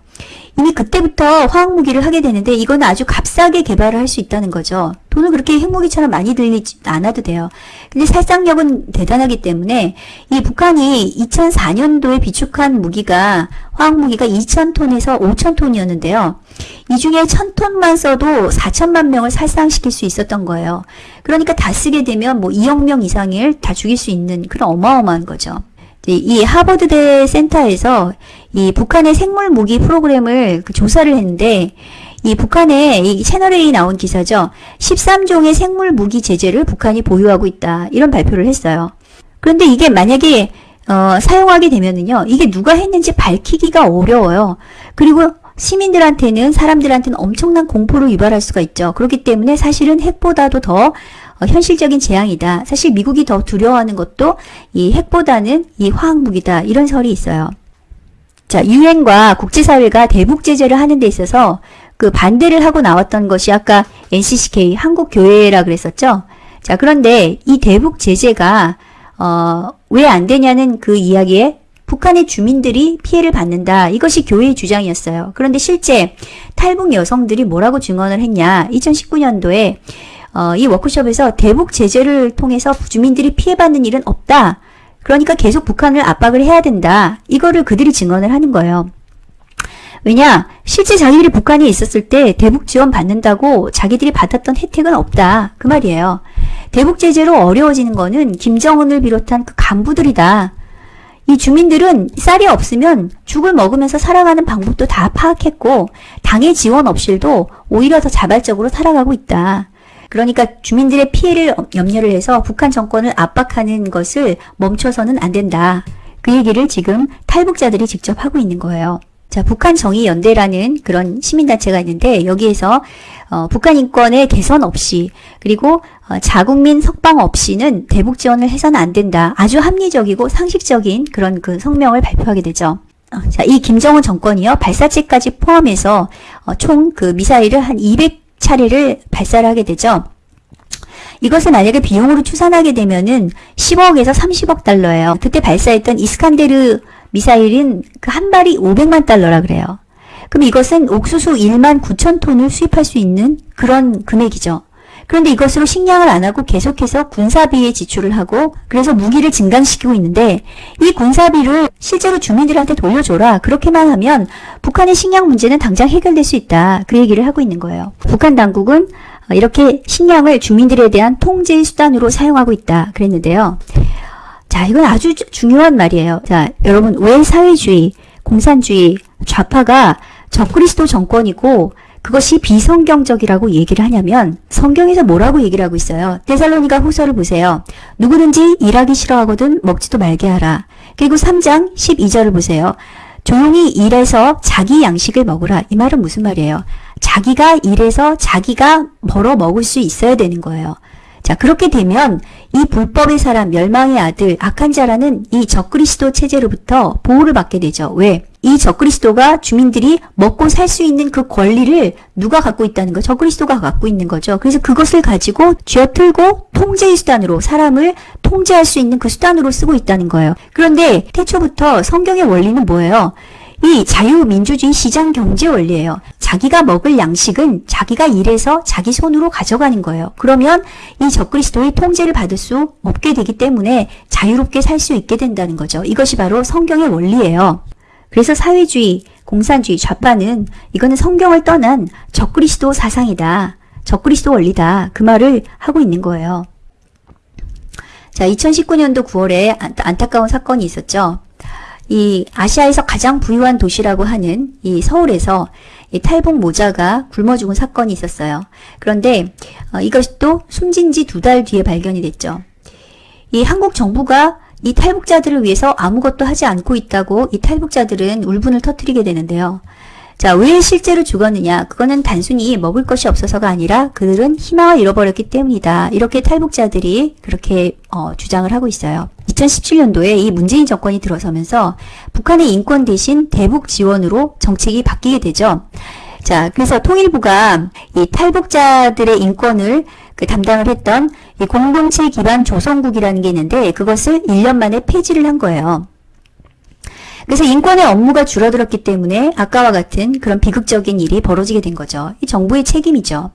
이미 그때부터 화학무기를 하게 되는데 이건 아주 값싸게 개발을 할 수 있다는 거죠. 돈을 그렇게 핵무기처럼 많이 들리지 않아도 돼요. 근데 살상력은 대단하기 때문에 이 북한이 2004년도에 비축한 무기가 화학무기가 2,000톤에서 5,000톤이었는데요. 이 중에 1,000톤만 써도 4천만 명을 살상시킬 수 있었던 거예요. 그러니까 다 쓰게 되면 뭐 2억 명 이상을 다 죽일 수 있는 그런 어마어마한 거죠. 이 하버드대 센터에서 이 북한의 생물 무기 프로그램을 그 조사를 했는데 이 북한의 이 채널A 나온 기사죠. 13종의 생물 무기 제재를 북한이 보유하고 있다. 이런 발표를 했어요. 그런데 이게 만약에 어, 사용하게 되면은요. 이게 누가 했는지 밝히기가 어려워요. 그리고 시민들한테는 사람들한테는 엄청난 공포를 유발할 수가 있죠. 그렇기 때문에 사실은 핵보다도 더 어, 현실적인 재앙이다. 사실 미국이 더 두려워하는 것도 이 핵보다는 이 화학무기다. 이런 설이 있어요. 자, 유엔과 국제사회가 대북 제재를 하는 데 있어서 그 반대를 하고 나왔던 것이 아까 NCCK 한국교회라 그랬었죠. 자, 그런데 이 대북 제재가 어, 왜 안 되냐는 그 이야기에 북한의 주민들이 피해를 받는다. 이것이 교회의 주장이었어요. 그런데 실제 탈북 여성들이 뭐라고 증언을 했냐. 2019년도에 어, 이 워크숍에서 대북 제재를 통해서 주민들이 피해받는 일은 없다. 그러니까 계속 북한을 압박을 해야 된다. 이거를 그들이 증언을 하는 거예요. 왜냐? 실제 자기들이 북한에 있었을 때 대북 지원 받는다고 자기들이 받았던 혜택은 없다. 그 말이에요. 대북 제재로 어려워지는 거는 김정은을 비롯한 그 간부들이다. 이 주민들은 쌀이 없으면 죽을 먹으면서 살아가는 방법도 다 파악했고 당의 지원 없이도 오히려 더 자발적으로 살아가고 있다. 그러니까 주민들의 피해를 염려를 해서 북한 정권을 압박하는 것을 멈춰서는 안 된다. 그 얘기를 지금 탈북자들이 직접 하고 있는 거예요. 자, 북한 정의연대라는 그런 시민단체가 있는데 여기에서 어, 북한 인권의 개선 없이 그리고 어, 자국민 석방 없이는 대북 지원을 해서는 안 된다. 아주 합리적이고 상식적인 그런 그 성명을 발표하게 되죠. 어, 자, 이 김정은 정권이요 발사체까지 포함해서 어, 총그 미사일을 한 200 차례를 발사를 하게 되죠. 이것을 만약에 비용으로 추산하게 되면은 10억에서 30억 달러예요. 그때 발사했던 이스칸데르 미사일은 그 한 발이 500만 달러라 그래요. 그럼 이것은 옥수수 1만 9천 톤을 수입할 수 있는 그런 금액이죠. 그런데 이것으로 식량을 안 하고 계속해서 군사비에 지출을 하고 그래서 무기를 증강시키고 있는데 이 군사비를 실제로 주민들한테 돌려줘라. 그렇게만 하면 북한의 식량 문제는 당장 해결될 수 있다. 그 얘기를 하고 있는 거예요. 북한 당국은 이렇게 식량을 주민들에 대한 통제의 수단으로 사용하고 있다. 그랬는데요. 자, 이건 아주 중요한 말이에요. 자, 여러분, 왜 사회주의, 공산주의, 좌파가 적그리스도 정권이고 그것이 비성경적이라고 얘기를 하냐면 성경에서 뭐라고 얘기를 하고 있어요. 데살로니가 후서를 보세요. 누구든지 일하기 싫어하거든 먹지도 말게 하라. 그리고 3장 12절을 보세요. 조용히 일해서 자기 양식을 먹으라. 이 말은 무슨 말이에요? 자기가 일해서 자기가 벌어 먹을 수 있어야 되는 거예요. 자, 그렇게 되면 이 불법의 사람, 멸망의 아들, 악한 자라는 이 적그리스도 체제로부터 보호를 받게 되죠. 왜? 이 적그리스도가 주민들이 먹고 살 수 있는 그 권리를 누가 갖고 있다는 거? 적그리스도가 갖고 있는 거죠. 그래서 그것을 가지고 쥐어틀고 통제의 수단으로 사람을 통제할 수 있는 그 수단으로 쓰고 있다는 거예요. 그런데 태초부터 성경의 원리는 뭐예요? 이 자유민주주의 시장 경제 원리예요. 자기가 먹을 양식은 자기가 일해서 자기 손으로 가져가는 거예요. 그러면 이 적그리스도의 통제를 받을 수 없게 되기 때문에 자유롭게 살 수 있게 된다는 거죠. 이것이 바로 성경의 원리예요. 그래서 사회주의, 공산주의, 좌파는 이거는 성경을 떠난 적그리스도 사상이다. 적그리스도 원리다. 그 말을 하고 있는 거예요. 자, 2019년도 9월에 안타까운 사건이 있었죠. 이 아시아에서 가장 부유한 도시라고 하는 이 서울에서 이 탈북 모자가 굶어 죽은 사건이 있었어요. 그런데 어, 이것이 또 숨진 지 두 달 뒤에 발견이 됐죠. 이 한국 정부가 이 탈북자들을 위해서 아무것도 하지 않고 있다고 이 탈북자들은 울분을 터뜨리게 되는데요. 자, 왜 실제로 죽었느냐? 그거는 단순히 먹을 것이 없어서가 아니라 그들은 희망을 잃어버렸기 때문이다. 이렇게 탈북자들이 그렇게 어, 주장을 하고 있어요. 2017년도에 이 문재인 정권이 들어서면서 북한의 인권 대신 대북 지원으로 정책이 바뀌게 되죠. 자, 그래서 통일부가 이 탈북자들의 인권을 그 담당을 했던 이 공동체 기반 조성국이라는 게 있는데 그것을 1년 만에 폐지를 한 거예요. 그래서 인권의 업무가 줄어들었기 때문에 아까와 같은 그런 비극적인 일이 벌어지게 된 거죠. 이 정부의 책임이죠.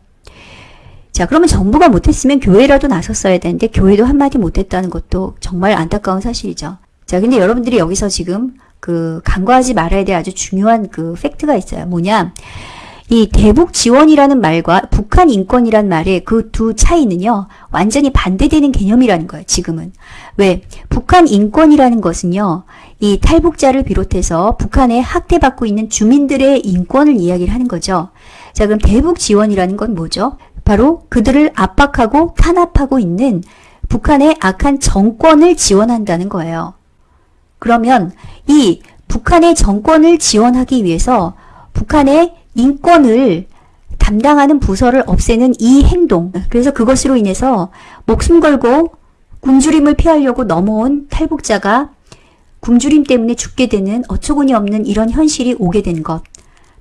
자, 그러면 정부가 못했으면 교회라도 나섰어야 되는데 교회도 한마디 못했다는 것도 정말 안타까운 사실이죠. 자, 근데 여러분들이 여기서 지금 그 간과하지 말아야 될 아주 중요한 그 팩트가 있어요. 뭐냐? 이 대북 지원이라는 말과 북한 인권이란 말의 그 두 차이는요, 완전히 반대되는 개념이라는 거예요, 지금은. 왜? 북한 인권이라는 것은요, 이 탈북자를 비롯해서 북한에 학대받고 있는 주민들의 인권을 이야기를 하는 거죠. 자, 그럼 대북 지원이라는 건 뭐죠? 바로 그들을 압박하고 탄압하고 있는 북한의 악한 정권을 지원한다는 거예요. 그러면 이 북한의 정권을 지원하기 위해서 북한의 인권을 담당하는 부서를 없애는 이 행동. 그래서 그것으로 인해서 목숨 걸고 굶주림을 피하려고 넘어온 탈북자가 굶주림 때문에 죽게 되는 어처구니 없는 이런 현실이 오게 된 것.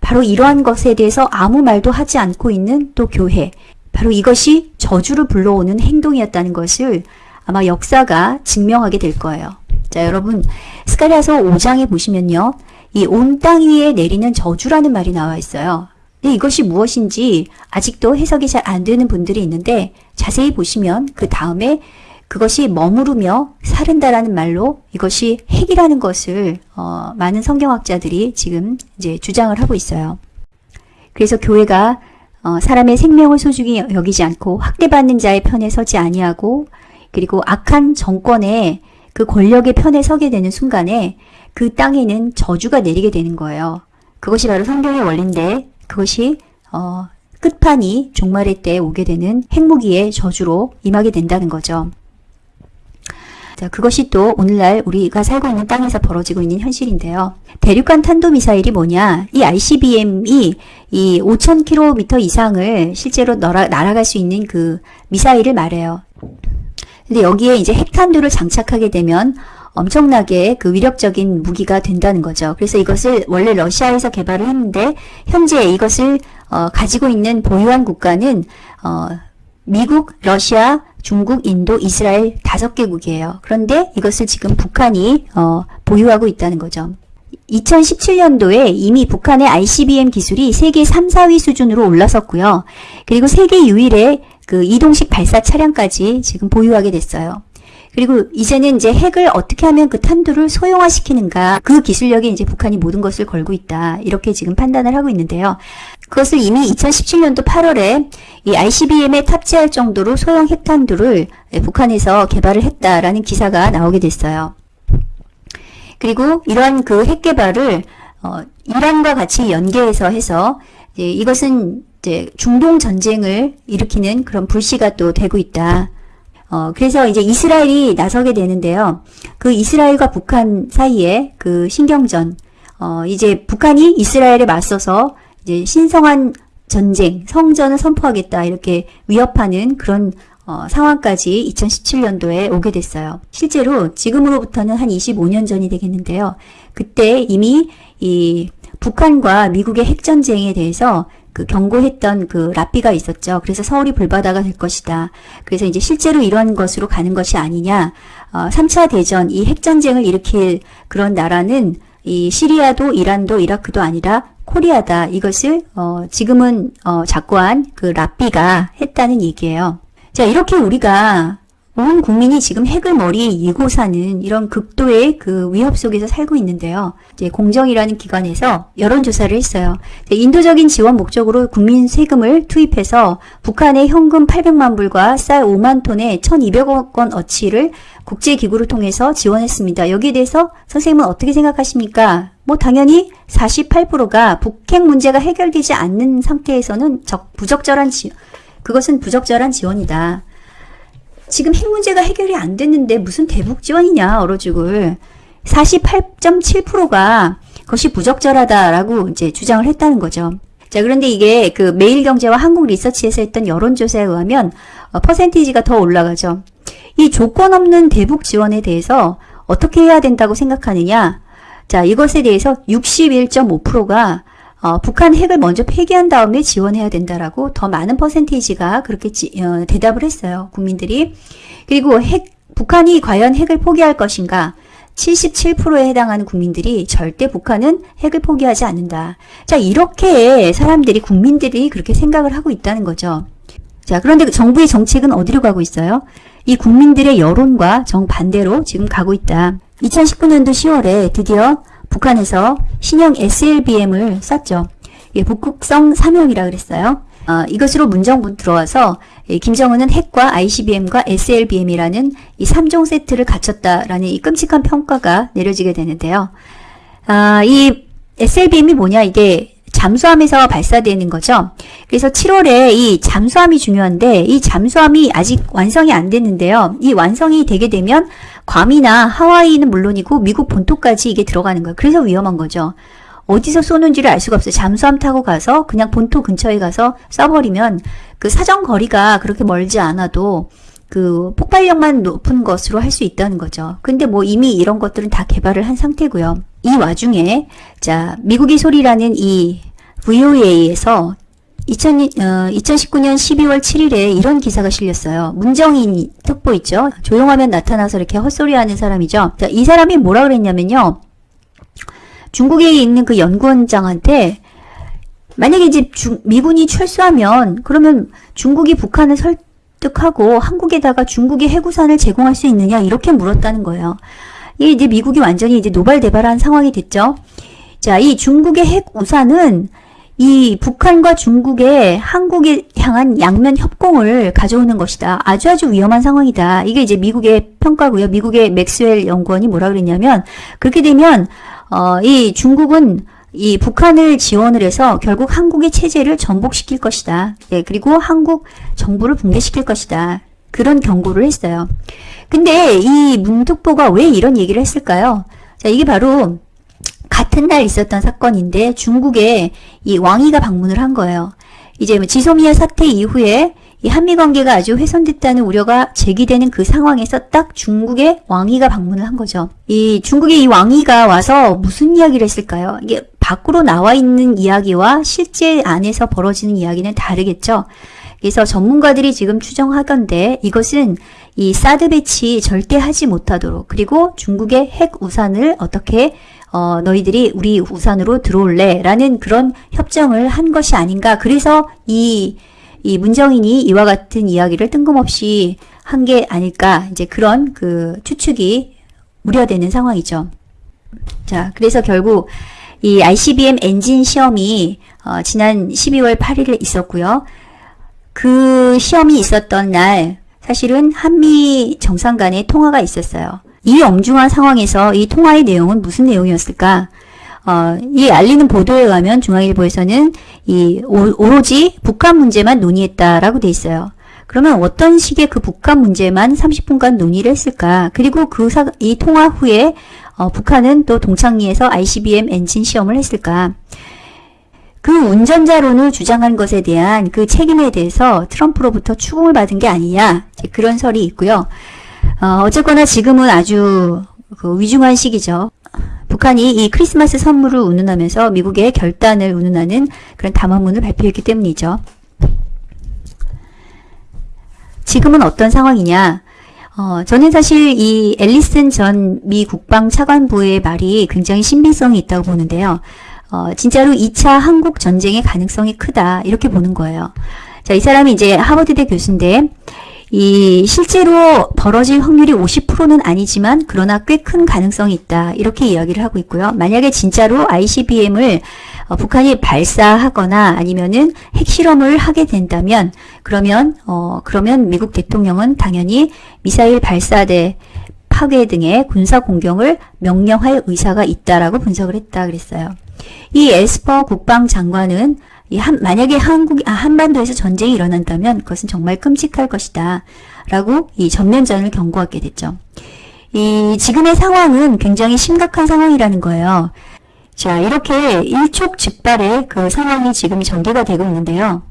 바로 이러한 것에 대해서 아무 말도 하지 않고 있는 또 교회. 바로 이것이 저주를 불러오는 행동이었다는 것을 아마 역사가 증명하게 될 거예요. 자, 여러분, 스가랴서 5장에 보시면요. 이 온 땅 위에 내리는 저주라는 말이 나와 있어요. 근데 이것이 무엇인지 아직도 해석이 잘 안 되는 분들이 있는데 자세히 보시면 그 다음에 그것이 머무르며 사른다라는 말로 이것이 핵이라는 것을 어, 많은 성경학자들이 지금 이제 주장을 하고 있어요. 그래서 교회가 어, 사람의 생명을 소중히 여기지 않고 학대받는 자의 편에 서지 아니하고 그리고 악한 정권의 그 권력의 편에 서게 되는 순간에 그 땅에는 저주가 내리게 되는 거예요. 그것이 바로 성경의 원리인데 그것이 어, 끝판이 종말의 때 오게 되는 핵무기의 저주로 임하게 된다는 거죠. 자, 그것이 또 오늘날 우리가 살고 있는 땅에서 벌어지고 있는 현실인데요. 대륙간 탄도미사일이 뭐냐? 이 ICBM이 이 5,000km 이상을 실제로 날아, 날아갈 수 있는 그 미사일을 말해요. 근데 여기에 이제 핵탄두를 장착하게 되면 엄청나게 그 위력적인 무기가 된다는 거죠. 그래서 이것을 원래 러시아에서 개발을 했는데 현재 이것을 어, 가지고 있는 보유한 국가는 어, 미국, 러시아, 중국, 인도, 이스라엘 다섯 개국이에요. 그런데 이것을 지금 북한이 어, 보유하고 있다는 거죠. 2017년도에 이미 북한의 ICBM 기술이 세계 3, 4위 수준으로 올라섰고요. 그리고 세계 유일의 그 이동식 발사 차량까지 지금 보유하게 됐어요. 그리고 이제는 이제 핵을 어떻게 하면 그 탄두를 소형화시키는가 그 기술력에 이제 북한이 모든 것을 걸고 있다. 이렇게 지금 판단을 하고 있는데요. 그것을 이미 2017년도 8월에 이 ICBM에 탑재할 정도로 소형 핵탄두를 북한에서 개발을 했다라는 기사가 나오게 됐어요. 그리고 이러한 그 핵 개발을 어, 이란과 같이 연계해서 해서 이것은 이제 중동 전쟁을 일으키는 그런 불씨가 또 되고 있다. 어, 그래서 이제 이스라엘이 나서게 되는데요. 그 이스라엘과 북한 사이에 그 신경전, 어, 이제 북한이 이스라엘에 맞서서 이제 신성한 전쟁, 성전을 선포하겠다 이렇게 위협하는 그런 어, 상황까지 2017년도에 오게 됐어요. 실제로 지금으로부터는 한 25년 전이 되겠는데요. 그때 이미 이 북한과 미국의 핵전쟁에 대해서 그 경고했던 그 라삐가 있었죠. 그래서 서울이 불바다가 될 것이다. 그래서 이제 실제로 이런 것으로 가는 것이 아니냐. 어, 3차 대전, 이 핵전쟁을 일으킬 그런 나라는 이 시리아도 이란도 이라크도 아니라 코리아다. 이것을 어, 지금은 어, 작고한 그 라삐가 했다는 얘기예요. 자 이렇게 우리가 온 국민이 지금 핵을 머리에 이고 사는 이런 극도의 그 위협 속에서 살고 있는데요. 이제 공정이라는 기관에서 여론조사를 했어요. 인도적인 지원 목적으로 국민 세금을 투입해서 북한에 현금 800만 불과 쌀 5만 톤에 1200억 원 어치를 국제기구를 통해서 지원했습니다. 여기에 대해서 선생님은 어떻게 생각하십니까? 뭐 당연히 48%가 북핵 문제가 해결되지 않는 상태에서는 적, 부적절한 지 그것은 부적절한 지원이다. 지금 핵 문제가 해결이 안 됐는데 무슨 대북 지원이냐 얼어 죽을 48.7%가 그것이 부적절하다라고 이제 주장을 했다는 거죠. 자, 그런데 이게 그 매일경제와 한국리서치에서 했던 여론조사에 의하면 어, 퍼센티지가 더 올라가죠. 이 조건 없는 대북 지원에 대해서 어떻게 해야 된다고 생각하느냐? 자, 이것에 대해서 61.5%가 어, 북한 핵을 먼저 폐기한 다음에 지원해야 된다라고 더 많은 퍼센테이지가 그렇게 지, 어, 대답을 했어요. 국민들이. 그리고 핵, 북한이 과연 핵을 포기할 것인가? 77%에 해당하는 국민들이 절대 북한은 핵을 포기하지 않는다. 자, 이렇게 사람들이, 국민들이 그렇게 생각을 하고 있다는 거죠. 자, 그런데 정부의 정책은 어디로 가고 있어요? 이 국민들의 여론과 정반대로 지금 가고 있다. 2019년도 10월에 드디어 북한에서 신형 SLBM을 쐈죠. 예, 북극성 사명이라 그랬어요. 어, 이것으로 문정부 들어와서 예, 김정은은 핵과 ICBM과 SLBM이라는 이 3종 세트를 갖췄다라는 이 끔찍한 평가가 내려지게 되는데요. 아, 이 SLBM이 뭐냐 이게 잠수함에서 발사되는 거죠. 그래서 7월에 이 잠수함이 중요한데 이 잠수함이 아직 완성이 안 됐는데요. 이 완성이 되게 되면 괌이나 하와이는 물론이고 미국 본토까지 이게 들어가는 거예요. 그래서 위험한 거죠. 어디서 쏘는지를 알 수가 없어요. 잠수함 타고 가서 그냥 본토 근처에 가서 쏴버리면 그 사정 거리가 그렇게 멀지 않아도 그 폭발력만 높은 것으로 할 수 있다는 거죠. 근데 뭐 이미 이런 것들은 다 개발을 한 상태고요. 이 와중에 자 미국의 소리라는 이 VOA에서 2000, 어, 2019년 12월 7일에 이런 기사가 실렸어요. 문정인 특보 있죠? 조용하면 나타나서 이렇게 헛소리하는 사람이죠. 자, 이 사람이 뭐라 그랬냐면요. 중국에 있는 그 연구원장한테 만약에 이제 중, 미군이 철수하면 그러면 중국이 북한을 설득하고 한국에다가 중국의 해구산을 제공할 수 있느냐 이렇게 물었다는 거예요. 이제 미국이 완전히 이제 노발대발한 상황이 됐죠. 자, 이 중국의 핵 우산은 이 북한과 중국의 한국에 향한 양면 협공을 가져오는 것이다. 아주 아주 위험한 상황이다. 이게 이제 미국의 평가고요. 미국의 맥스웰 연구원이 뭐라 그랬냐면 그렇게 되면 어, 이 중국은 이 북한을 지원을 해서 결국 한국의 체제를 전복시킬 것이다. 예, 그리고 한국 정부를 붕괴시킬 것이다. 그런 경고를 했어요. 근데 이 문특보가 왜 이런 얘기를 했을까요? 자, 이게 바로 같은 날 있었던 사건인데 중국에 이 왕이가 방문을 한 거예요. 이제 뭐 지소미아 사태 이후에 이 한미 관계가 아주 훼손됐다는 우려가 제기되는 그 상황에서 딱 중국의 왕이가 방문을 한 거죠. 이 중국의 이 왕이가 와서 무슨 이야기를 했을까요? 이게 밖으로 나와 있는 이야기와 실제 안에서 벌어지는 이야기는 다르겠죠. 그래서 전문가들이 지금 추정하건데 이것은 이 사드 배치 절대 하지 못하도록 그리고 중국의 핵 우산을 어떻게 어, 너희들이 우리 우산으로 들어올래? 라는 그런 협정을 한 것이 아닌가. 그래서 이, 이 문정인이 이와 같은 이야기를 뜬금없이 한 게 아닐까. 이제 그런 그 추측이 우려되는 상황이죠. 자, 그래서 결국 이 ICBM 엔진 시험이 어, 지난 12월 8일에 있었고요. 그 시험이 있었던 날 사실은 한미 정상 간의 통화가 있었어요. 이 엄중한 상황에서 이 통화의 내용은 무슨 내용이었을까? 어, 이 알리는 보도에 의하면 중앙일보에서는 이 오, 로지 북한 문제만 논의했다라고 돼 있어요. 그러면 어떤 식의 그 북한 문제만 30분간 논의를 했을까? 그리고 그 이 통화 후에 어, 북한은 또 동창리에서 ICBM 엔진 시험을 했을까? 그 운전자론을 주장한 것에 대한 그 책임에 대해서 트럼프로부터 추궁을 받은 게 아니냐 그런 설이 있고요. 어, 어쨌거나 지금은 아주 그 위중한 시기죠. 북한이 이 크리스마스 선물을 운운하면서 미국의 결단을 운운하는 그런 담화문을 발표했기 때문이죠. 지금은 어떤 상황이냐? 어, 저는 사실 이 앨리슨 전 미 국방 차관부의 말이 굉장히 신빙성이 있다고 보는데요. 어, 진짜로 2차 한국 전쟁의 가능성이 크다 이렇게 보는 거예요. 자, 이 사람이 이제 하버드대 교수인데 이 실제로 벌어질 확률이 50%는 아니지만 그러나 꽤 큰 가능성이 있다. 이렇게 이야기를 하고 있고요. 만약에 진짜로 ICBM을 어, 북한이 발사하거나 아니면은 핵실험을 하게 된다면 그러면 어 그러면 미국 대통령은 당연히 미사일 발사대 파괴 등의 군사 공격을 명령할 의사가 있다라고 분석을 했다 그랬어요. 이 에스퍼 국방장관은 이 한, 만약에 한국 아, 한반도에서 전쟁이 일어난다면 그것은 정말 끔찍할 것이다. 라고 이 전면전을 경고하게 됐죠. 이 지금의 상황은 굉장히 심각한 상황이라는 거예요. 자, 이렇게 일촉즉발의 그 상황이 지금 전개가 되고 있는데요.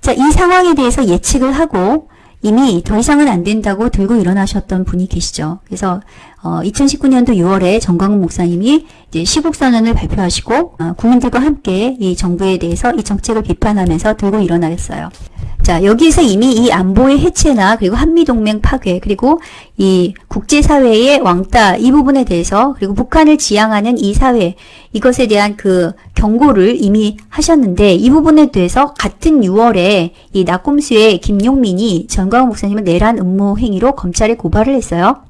자, 이 상황에 대해서 예측을 하고 이미 더 이상은 안 된다고 들고 일어나셨던 분이 계시죠. 그래서 어, 2019년도 6월에 정광훈 목사님이 이제 시국선언을 발표하시고 어, 국민들과 함께 이 정부에 대해서 이 정책을 비판하면서 들고 일어나겠어요. 자, 여기에서 이미 이 안보의 해체나 그리고 한미동맹 파괴 그리고 이 국제사회의 왕따 이 부분에 대해서 그리고 북한을 지향하는 이 사회 이것에 대한 그 경고를 이미 하셨는데 이 부분에 대해서 같은 6월에 이 낙곰수의 김용민이 전광훈 목사님을 내란 음모 행위로 검찰에 고발을 했어요.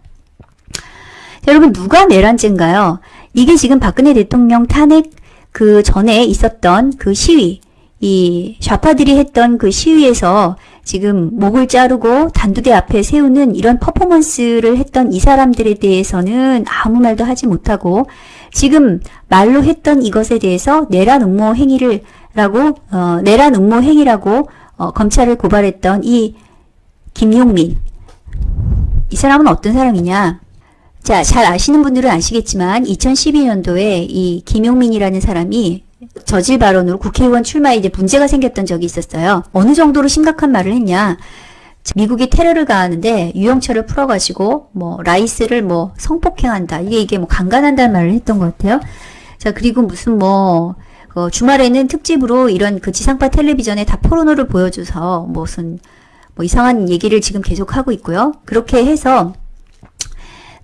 자, 여러분 누가 내란죄인가요? 이게 지금 박근혜 대통령 탄핵 그 전에 있었던 그 시위 이 좌파들이 했던 그 시위에서 지금 목을 자르고 단두대 앞에 세우는 이런 퍼포먼스를 했던 이 사람들에 대해서는 아무 말도 하지 못하고 지금 말로 했던 이것에 대해서 내란 음모 행위를 라고 어, 내란 음모 행위라고 어, 검찰을 고발했던 이 김용민 이 사람은 어떤 사람이냐 자, 잘 아시는 분들은 아시겠지만 2012년도에 이 김용민이라는 사람이 저질 발언으로 국회의원 출마에 이제 문제가 생겼던 적이 있었어요. 어느 정도로 심각한 말을 했냐. 미국이 테러를 가하는데 유영철을 풀어가지고 뭐 라이스를 뭐 성폭행한다. 이게 이게 뭐 강간한다는 말을 했던 것 같아요. 자 그리고 무슨 뭐 어, 주말에는 특집으로 이런 그 지상파 텔레비전에 다 포르노를 보여줘서 무슨 뭐 이상한 얘기를 지금 계속 하고 있고요. 그렇게 해서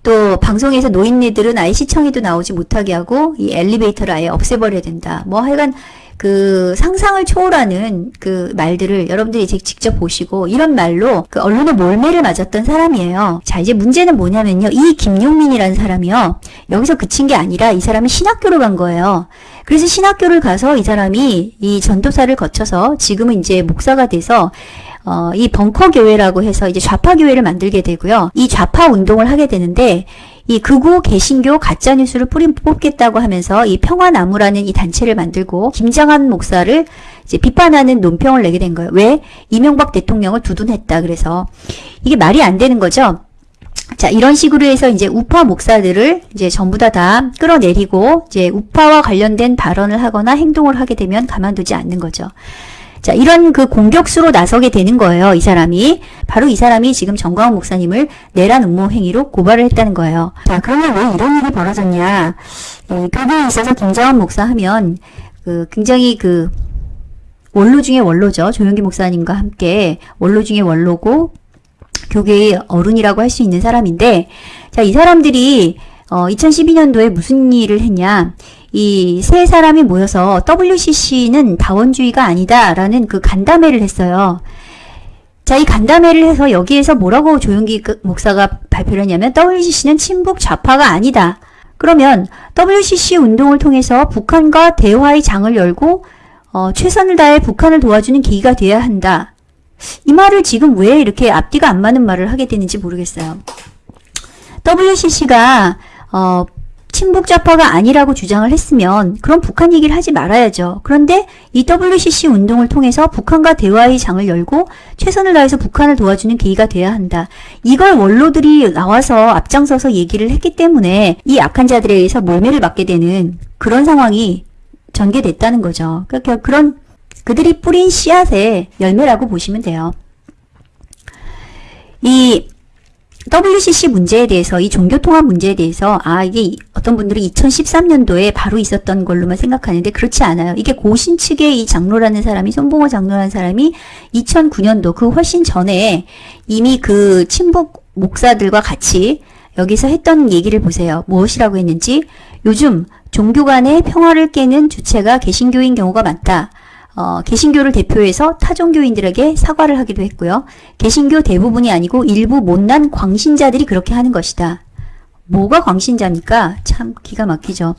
또 방송에서 노인네들은 아예 시청에도 나오지 못하게 하고 이 엘리베이터를 아예 없애버려야 된다. 뭐 하여간 그 상상을 초월하는 그 말들을 여러분들이 이제 직접 보시고 이런 말로 그 언론의 몰매를 맞았던 사람이에요. 자 이제 문제는 뭐냐면요. 이 김용민이라는 사람이요. 여기서 그친 게 아니라 이 사람이 신학교를 간 거예요. 그래서 신학교를 가서 이 사람이 이 전도사를 거쳐서 지금은 이제 목사가 돼서 어, 이 벙커 교회라고 해서 이제 좌파 교회를 만들게 되고요. 이 좌파 운동을 하게 되는데 이 극우 개신교 가짜 뉴스를 뿌리 뽑겠다고 하면서 이 평화나무라는 이 단체를 만들고 김장한 목사를 이제 비판하는 논평을 내게 된 거예요. 왜? 이명박 대통령을 두둔했다. 그래서 이게 말이 안 되는 거죠. 자, 이런 식으로 해서 이제 우파 목사들을 이제 전부 다다 끌어내리고 이제 우파와 관련된 발언을 하거나 행동을 하게 되면 가만두지 않는 거죠. 자, 이런 그 공격수로 나서게 되는 거예요. 이 사람이. 바로 이 사람이 지금 정광훈 목사님을 내란 음모 행위로 고발을 했다는 거예요. 자, 그러면 왜 이런 일이 벌어졌냐. 이 교회에 있어서 김장원 목사 하면 그 굉장히 그 원로 중에 원로죠. 조영기 목사님과 함께 원로 중에 원로고 교계의 어른이라고 할 수 있는 사람인데 자, 이 사람들이 어, 2012년도에 무슨 일을 했냐. 이 세 사람이 모여서 WCC는 다원주의가 아니다라는 그 간담회를 했어요. 자, 이 간담회를 해서 여기에서 뭐라고 조용기 그 목사가 발표를 했냐면 WCC는 친북 좌파가 아니다. 그러면 WCC 운동을 통해서 북한과 대화의 장을 열고 어, 최선을 다해 북한을 도와주는 계기가 되어야 한다. 이 말을 지금 왜 이렇게 앞뒤가 안 맞는 말을 하게 되는지 모르겠어요. WCC가 어, 친북좌파가 아니라고 주장을 했으면 그럼 북한 얘기를 하지 말아야죠. 그런데 이 WCC 운동을 통해서 북한과 대화의 장을 열고 최선을 다해서 북한을 도와주는 계기가 돼야 한다. 이걸 원로들이 나와서 앞장서서 얘기를 했기 때문에 이 악한 자들에 의해서 몰매를 맞게 되는 그런 상황이 전개됐다는 거죠. 그러니까 그런 그들이 뿌린 씨앗의 열매라고 보시면 돼요. 이 WCC 문제에 대해서 이 종교통합 문제에 대해서 아 이게 어떤 분들이 2013년도에 바로 있었던 걸로만 생각하는데 그렇지 않아요. 이게 고신 측의 이 장로라는 사람이 손봉호 장로라는 사람이 2009년도 그 훨씬 전에 이미 그 친북 목사들과 같이 여기서 했던 얘기를 보세요. 무엇이라고 했는지 요즘 종교 간의 평화를 깨는 주체가 개신교인 경우가 많다. 어, 개신교를 대표해서 타종교인들에게 사과를 하기도 했고요. 개신교 대부분이 아니고 일부 못난 광신자들이 그렇게 하는 것이다. 뭐가 광신자입니까? 참 기가 막히죠.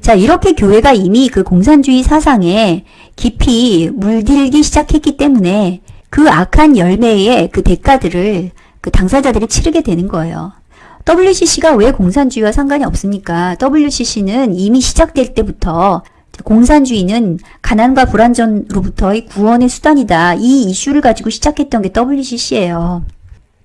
자, 이렇게 교회가 이미 그 공산주의 사상에 깊이 물들기 시작했기 때문에 그 악한 열매의 그 대가들을 그 당사자들이 치르게 되는 거예요. WCC가 왜 공산주의와 상관이 없습니까? WCC는 이미 시작될 때부터 공산주의는 가난과 불안전으로부터의 구원의 수단이다. 이 이슈를 가지고 시작했던 게 WCC예요.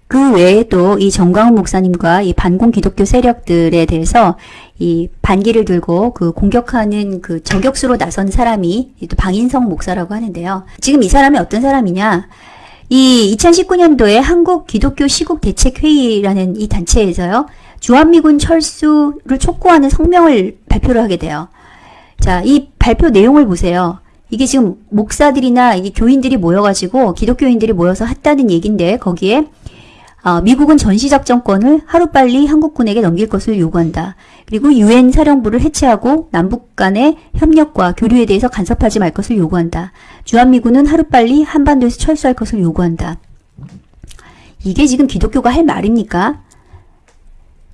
그 외에도 이 정광훈 목사님과 이 반공 기독교 세력들에 대해서 이 반기를 들고 그 공격하는 그 저격수로 나선 사람이 또 방인성 목사라고 하는데요. 지금 이 사람이 어떤 사람이냐? 이 2019년도에 한국 기독교 시국 대책 회의라는 이 단체에서요. 주한미군 철수를 촉구하는 성명을 발표를 하게 돼요. 자, 이 발표 내용을 보세요. 이게 지금 목사들이나 이 교인들이 모여가지고 기독교인들이 모여서 했다는 얘긴데 거기에 어, 미국은 전시작전권을 하루빨리 한국군에게 넘길 것을 요구한다. 그리고 유엔 사령부를 해체하고 남북 간의 협력과 교류에 대해서 간섭하지 말 것을 요구한다. 주한미군은 하루빨리 한반도에서 철수할 것을 요구한다. 이게 지금 기독교가 할 말입니까?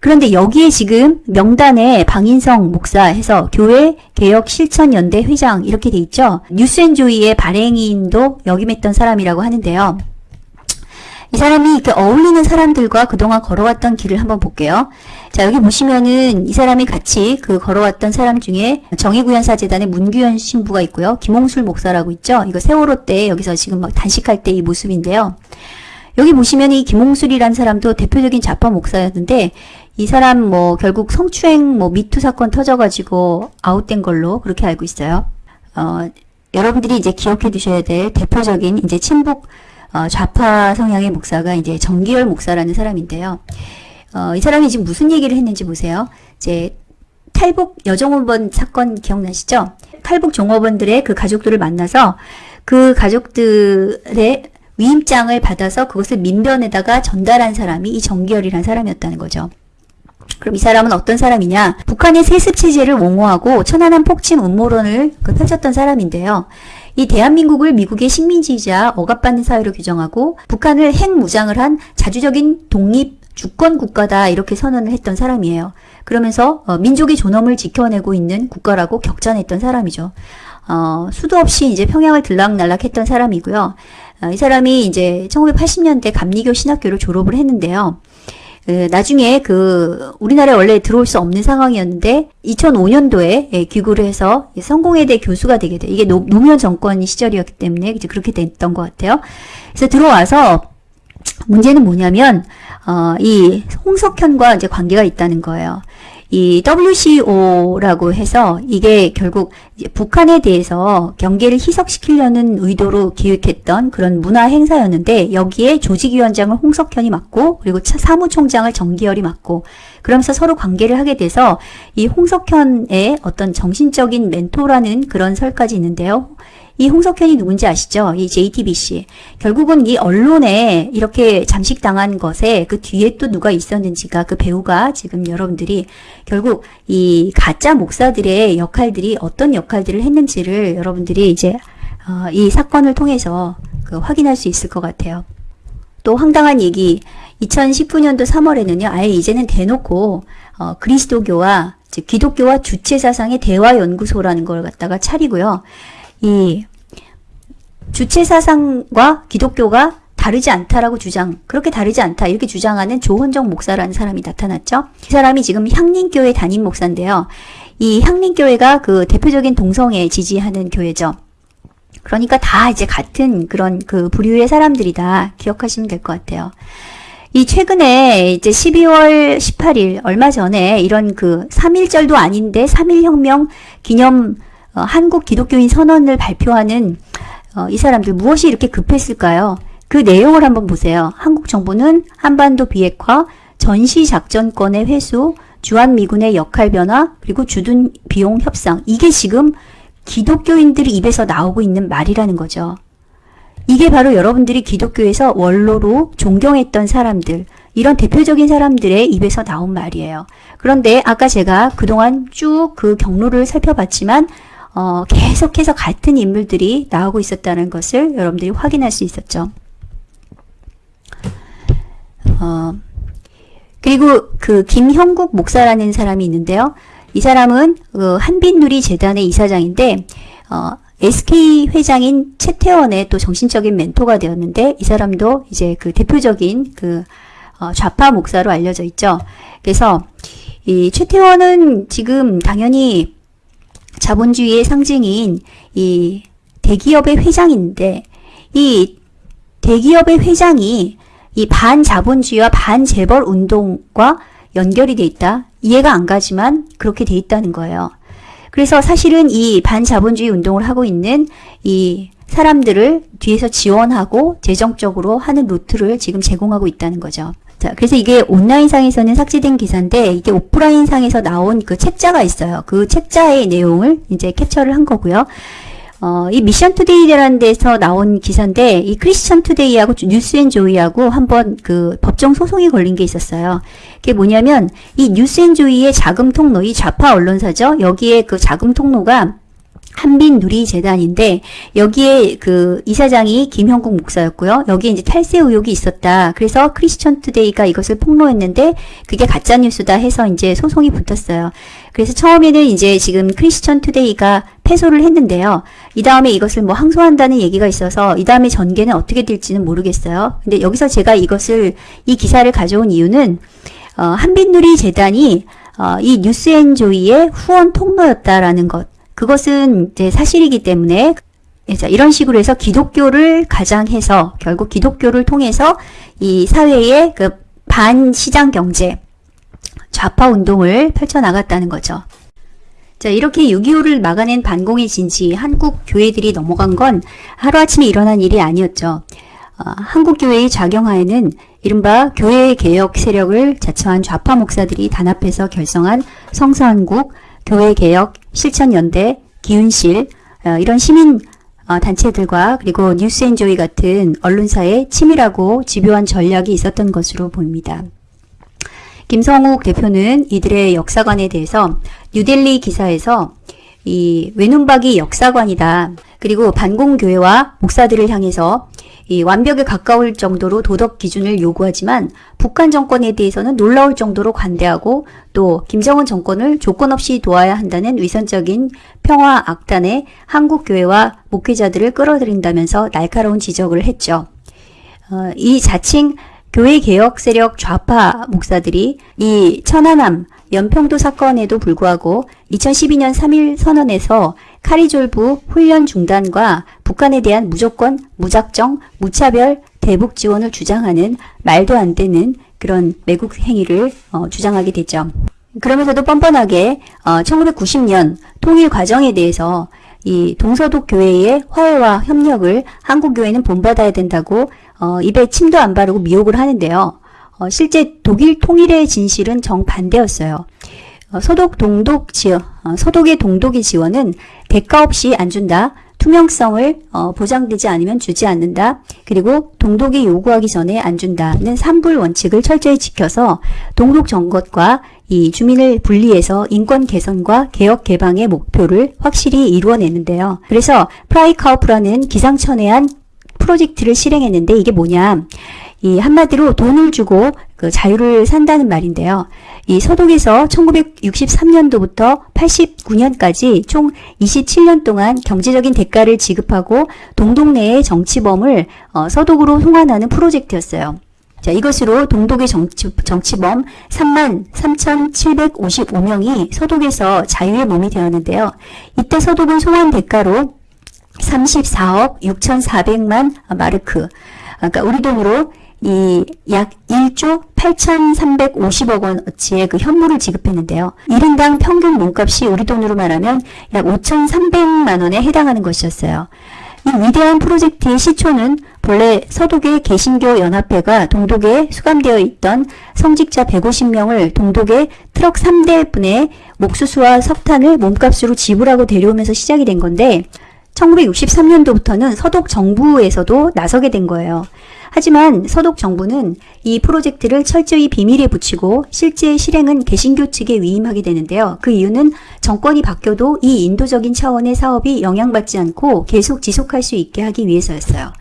그런데 여기에 지금 명단에 방인성 목사 해서 교회 개혁 실천연대 회장 이렇게 돼 있죠. 뉴스앤조이의 발행인도 역임했던 사람이라고 하는데요. 이 사람이 이렇게 어울리는 사람들과 그동안 걸어왔던 길을 한번 볼게요. 자, 여기 보시면은 이 사람이 같이 그 걸어왔던 사람 중에 정의구현사재단의 문규현 신부가 있고요. 김홍술 목사라고 있죠. 이거 세월호 때 여기서 지금 막 단식할 때 이 모습인데요. 여기 보시면 이 김홍술이란 사람도 대표적인 좌파 목사였는데 이 사람 뭐 결국 성추행 뭐 미투 사건 터져가지고 아웃된 걸로 그렇게 알고 있어요. 어, 여러분들이 이제 기억해 두셔야 될 대표적인 이제 친북 어, 좌파 성향의 목사가 이제 정기열 목사라는 사람인데요. 어, 이 사람이 지금 무슨 얘기를 했는지 보세요. 이제 탈북 여종업원 사건 기억나시죠? 탈북 종업원들의 그 가족들을 만나서 그 가족들의 위임장을 받아서 그것을 민변에다가 전달한 사람이 이 정기열이라는 사람이었다는 거죠. 그럼 이 사람은 어떤 사람이냐? 북한의 세습 체제를 옹호하고 천안함 폭침 음모론을 그 펼쳤던 사람인데요. 이 대한민국을 미국의 식민지이자 억압받는 사회로 규정하고 북한을 핵무장을 한 자주적인 독립 주권 국가다 이렇게 선언을 했던 사람이에요. 그러면서 어, 민족의 존엄을 지켜내고 있는 국가라고 격찬했던 사람이죠. 어, 수도 없이 이제 평양을 들락날락했던 사람이고요. 어, 이 사람이 이제 1980년대 감리교 신학교를 졸업을 했는데요. 그 나중에 그 우리나라에 원래 들어올 수 없는 상황이었는데 2005년도에 예, 귀국을 해서 성공회대 교수가 되게 돼. 이게 노, 무현 정권 시절이었기 때문에 이제 그렇게 됐던 것 같아요. 그래서 들어와서 문제는 뭐냐면 어, 이 홍석현과 이제 관계가 있다는 거예요. 이 WCO라고 해서 이게 결국 북한에 대해서 경계를 희석시키려는 의도로 기획했던 그런 문화 행사였는데 여기에 조직위원장을 홍석현이 맡고 그리고 사무총장을 정기열이 맡고 그러면서 서로 관계를 하게 돼서 이 홍석현의 어떤 정신적인 멘토라는 그런 설까지 있는데요. 이 홍석현이 누군지 아시죠? 이 JTBC. 결국은 이 언론에 이렇게 잠식당한 것에 그 뒤에 또 누가 있었는지가 그 배우가 지금 여러분들이 결국 이 가짜 목사들의 역할들이 어떤 역할들을 했는지를 여러분들이 이제 어, 이 사건을 통해서 그 확인할 수 있을 것 같아요. 또 황당한 얘기 2019년도 3월에는요 아예 이제는 대놓고 어, 그리스도교와 즉 기독교와 주체 사상의 대화 연구소라는 걸 갖다가 차리고요. 이 주체 사상과 기독교가 다르지 않다라고 주장, 그렇게 다르지 않다 이렇게 주장하는 조헌정 목사라는 사람이 나타났죠. 이 사람이 지금 향림교회 담임 목사인데요. 이 향림교회가 그 대표적인 동성애 지지하는 교회죠. 그러니까 다 이제 같은 그런 그 부류의 사람들이다 기억하시면 될 것 같아요. 이 최근에 이제 12월 18일 얼마 전에 이런 그 3.1절도 아닌데 3.1혁명 기념 어, 한국 기독교인 선언을 발표하는 어, 이 사람들 무엇이 이렇게 급했을까요? 그 내용을 한번 보세요. 한국 정부는 한반도 비핵화, 전시작전권의 회수, 주한미군의 역할 변화, 그리고 주둔 비용 협상. 이게 지금 기독교인들이 입에서 나오고 있는 말이라는 거죠. 이게 바로 여러분들이 기독교에서 원로로 존경했던 사람들, 이런 대표적인 사람들의 입에서 나온 말이에요. 그런데 아까 제가 그동안 쭉 그 경로를 살펴봤지만 어, 계속해서 같은 인물들이 나오고 있었다는 것을 여러분들이 확인할 수 있었죠. 어, 그리고 그 김형국 목사라는 사람이 있는데요. 이 사람은 그 한빛누리 재단의 이사장인데 어, SK 회장인 최태원의 또 정신적인 멘토가 되었는데 이 사람도 이제 그 대표적인 그 어, 좌파 목사로 알려져 있죠. 그래서 이 최태원은 지금 당연히 자본주의의 상징인 이 대기업의 회장인데 이 대기업의 회장이 이 반자본주의와 반재벌 운동과 연결이 돼 있다. 이해가 안 가지만 그렇게 돼 있다는 거예요. 그래서 사실은 이 반자본주의 운동을 하고 있는 이 사람들을 뒤에서 지원하고 재정적으로 하는 루트를 지금 제공하고 있다는 거죠. 자, 그래서 이게 온라인상에서는 삭제된 기사인데 이게 오프라인상에서 나온 그 책자가 있어요. 그 책자의 내용을 이제 캡처를 한 거고요. 어, 이 미션 투데이라는 데서 나온 기사인데 이 크리스천 투데이하고 뉴스앤조이하고 한번 그 법정 소송이 걸린 게 있었어요. 그게 뭐냐면 이 뉴스앤조이의 자금 통로, 이 좌파 언론사죠. 여기에 그 자금 통로가 한빛누리 재단인데 여기에 그 이사장이 김형국 목사였고요. 여기에 이제 탈세 의혹이 있었다. 그래서 크리스천 투데이가 이것을 폭로했는데 그게 가짜 뉴스다 해서 이제 소송이 붙었어요. 그래서 처음에는 이제 지금 크리스천 투데이가 패소를 했는데요. 이 다음에 이것을 뭐 항소한다는 얘기가 있어서 이 다음에 전개는 어떻게 될지는 모르겠어요. 근데 여기서 제가 이것을 이 기사를 가져온 이유는 어, 한빛누리 재단이 어, 이 뉴스앤조이의 후원 통로였다라는 것. 그것은 이제 사실이기 때문에 자, 이런 식으로 해서 기독교를 가장해서 결국 기독교를 통해서 이 사회의 그 반시장 경제 좌파 운동을 펼쳐나갔다는 거죠. 자, 이렇게 6.25를 막아낸 반공의 진지 한국 교회들이 넘어간 건 하루아침에 일어난 일이 아니었죠. 어, 한국 교회의 작용하에는 이른바 교회 개혁 세력을 자처한 좌파 목사들이 단합해서 결성한 성서한국 교회 개혁 실천연대 기운실 어, 이런 시민 어, 단체들과 그리고 뉴스앤조이 같은 언론사의 치밀하고 집요한 전략이 있었던 것으로 보입니다. 김성욱 대표는 이들의 역사관에 대해서 뉴델리 기사에서 이 외눈박이 역사관이다. 그리고 반공교회와 목사들을 향해서 이 완벽에 가까울 정도로 도덕 기준을 요구하지만 북한 정권에 대해서는 놀라울 정도로 관대하고 또 김정은 정권을 조건 없이 도와야 한다는 위선적인 평화 악단에 한국 교회와 목회자들을 끌어들인다면서 날카로운 지적을 했죠. 어, 이 자칭 교회 개혁 세력 좌파 목사들이 이 천안함 연평도 사건에도 불구하고 2012년 3일 선언에서 카리졸부 훈련 중단과 북한에 대한 무조건 무작정 무차별 대북 지원을 주장하는 말도 안 되는 그런 매국 행위를 어, 주장하게 되죠. 그러면서도 뻔뻔하게 어, 1990년 통일 과정에 대해서 이 동서독 교회의 화해와 협력을 한국 교회는 본받아야 된다고 어, 입에 침도 안 바르고 미혹을 하는데요. 어, 실제 독일 통일의 진실은 정반대였어요. 어, 소독 동독 지원, 어, 소독의 동독의 지원은 대가 없이 안 준다. 투명성을 어, 보장되지 않으면 주지 않는다. 그리고 동독이 요구하기 전에 안 준다는 삼불 원칙을 철저히 지켜서 동독 정권과 이 주민을 분리해서 인권 개선과 개혁 개방의 목표를 확실히 이루어내는데요. 그래서 Freikauf라는 기상천외한 프로젝트를 실행했는데 이게 뭐냐. 이 한마디로 돈을 주고 그 자유를 산다는 말인데요. 이 서독에서 1963년도부터 89년까지 총 27년 동안 경제적인 대가를 지급하고 동독내의 정치범을 어, 서독으로 송환하는 프로젝트였어요. 자, 이것으로 동독의 정치, 정치범 3만 3,755명이 서독에서 자유의 몸이 되었는데요. 이때 서독은 송환 대가로 34억 6,400만 마르크, 그러니까 우리 돈으로 이 약 1조 8,350억 원어치의 그 현물을 지급했는데요. 1인당 평균 몸값이 우리 돈으로 말하면 약 5,300만 원에 해당하는 것이었어요. 이 위대한 프로젝트의 시초는 본래 서독의 개신교 연합회가 동독에 수감되어 있던 성직자 150명을 동독의 트럭 3대분의 옥수수와 석탄을 몸값으로 지불하고 데려오면서 시작이 된 건데 1963년도부터는 서독 정부에서도 나서게 된 거예요. 하지만 서독 정부는 이 프로젝트를 철저히 비밀에 붙이고 실제 실행은 개신교 측에 위임하게 되는데요. 그 이유는 정권이 바뀌어도 이 인도적인 차원의 사업이 영향받지 않고 계속 지속할 수 있게 하기 위해서였어요.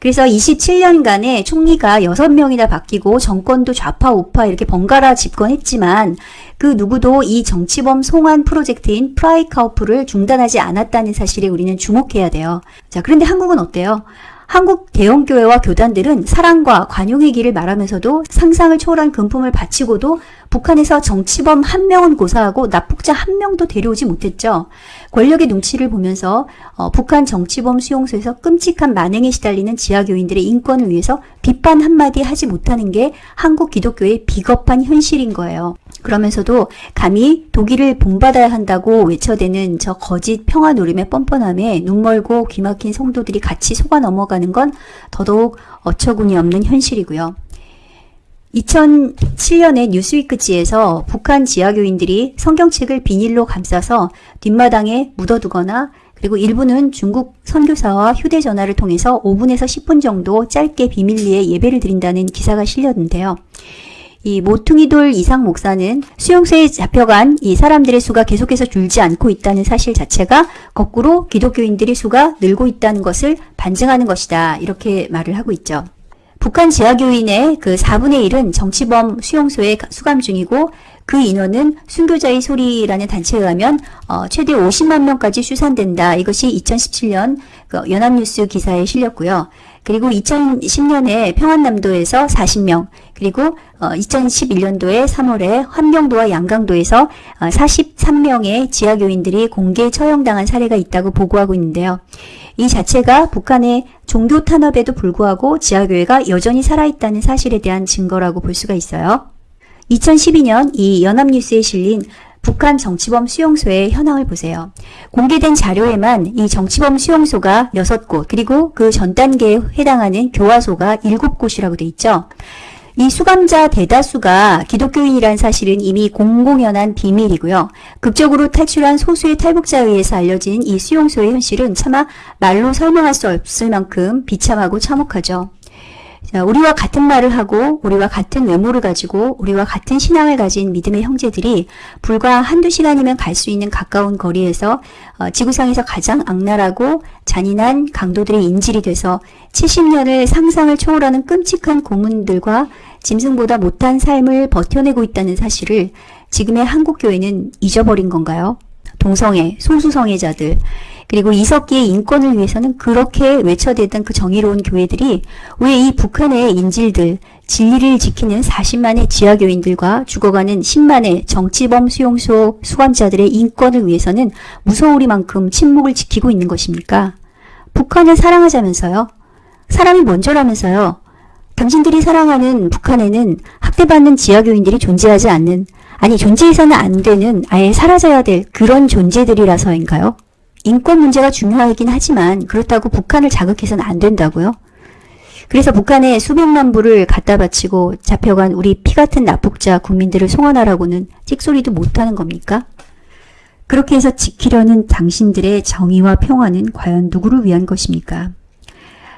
그래서 27년간에 총리가 6명이나 바뀌고 정권도 좌파 우파 이렇게 번갈아 집권했지만 그 누구도 이 정치범 송환 프로젝트인 프라이카우프를 중단하지 않았다는 사실에 우리는 주목해야 돼요. 자, 그런데 한국은 어때요? 한국 대형교회와 교단들은 사랑과 관용의 길을 말하면서도 상상을 초월한 금품을 바치고도 북한에서 정치범 한 명은 고사하고 납북자 한 명도 데려오지 못했죠. 권력의 눈치를 보면서 어, 북한 정치범 수용소에서 끔찍한 만행에 시달리는 지하교인들의 인권을 위해서 비판 한마디 하지 못하는 게 한국 기독교의 비겁한 현실인 거예요. 그러면서도 감히 독일을 본받아야 한다고 외쳐대는 저 거짓 평화 노름의 뻔뻔함에 눈멀고 귀막힌 성도들이 같이 속아 넘어가는 건 더더욱 어처구니 없는 현실이고요. 2007년에 뉴스위크지에서 북한 지하교인들이 성경책을 비닐로 감싸서 뒷마당에 묻어두거나 그리고 일부는 중국 선교사와 휴대전화를 통해서 5분에서 10분 정도 짧게 비밀리에 예배를 드린다는 기사가 실렸는데요. 이 모퉁이돌 이상 목사는 수용소에 잡혀간 이 사람들의 수가 계속해서 줄지 않고 있다는 사실 자체가 거꾸로 기독교인들의 수가 늘고 있다는 것을 반증하는 것이다. 이렇게 말을 하고 있죠. 북한 지하교인의 그 4분의 1은 정치범 수용소에 수감 중이고 그 인원은 순교자의 소리라는 단체에 의하면 어, 최대 50만 명까지 추산된다. 이것이 2017년 그 연합뉴스 기사에 실렸고요. 그리고 2010년에 평안남도에서 40명, 그리고 어, 2011년도에 3월에 환경도와 양강도에서 어, 43명의 지하교인들이 공개 처형당한 사례가 있다고 보고하고 있는데요. 이 자체가 북한의 종교 탄압에도 불구하고 지하교회가 여전히 살아있다는 사실에 대한 증거라고 볼 수가 있어요. 2012년 이 연합뉴스에 실린 북한 정치범 수용소의 현황을 보세요. 공개된 자료에만 이 정치범 수용소가 6곳 그리고 그 전 단계에 해당하는 교화소가 7곳이라고 돼 있죠. 이 수감자 대다수가 기독교인이란 사실은 이미 공공연한 비밀이고요. 극적으로 탈출한 소수의 탈북자에 의해서 알려진 이 수용소의 현실은 차마 말로 설명할 수 없을 만큼 비참하고 참혹하죠. 자, 우리와 같은 말을 하고 우리와 같은 외모를 가지고 우리와 같은 신앙을 가진 믿음의 형제들이 불과 한두 시간이면 갈 수 있는 가까운 거리에서 어, 지구상에서 가장 악랄하고 잔인한 강도들의 인질이 돼서 70년을 상상을 초월하는 끔찍한 고문들과 짐승보다 못한 삶을 버텨내고 있다는 사실을 지금의 한국교회는 잊어버린 건가요? 동성애, 소수성애자들, 그리고 이석기의 인권을 위해서는 그렇게 외쳐대던 그 정의로운 교회들이 왜 이 북한의 인질들, 진리를 지키는 40만의 지하교인들과 죽어가는 10만의 정치범 수용소 수감자들의 인권을 위해서는 무서우리만큼 침묵을 지키고 있는 것입니까? 북한을 사랑하자면서요? 사람이 먼저라면서요? 당신들이 사랑하는 북한에는 학대받는 지하교인들이 존재하지 않는, 아니 존재해서는 안 되는, 아예 사라져야 될 그런 존재들이라서인가요? 인권 문제가 중요하긴 하지만 그렇다고 북한을 자극해서는 안 된다고요? 그래서 북한에 수백만 불을 갖다 바치고 잡혀간 우리 피 같은 납북자 국민들을 송환하라고는 찍소리도 못하는 겁니까? 그렇게 해서 지키려는 당신들의 정의와 평화는 과연 누구를 위한 것입니까?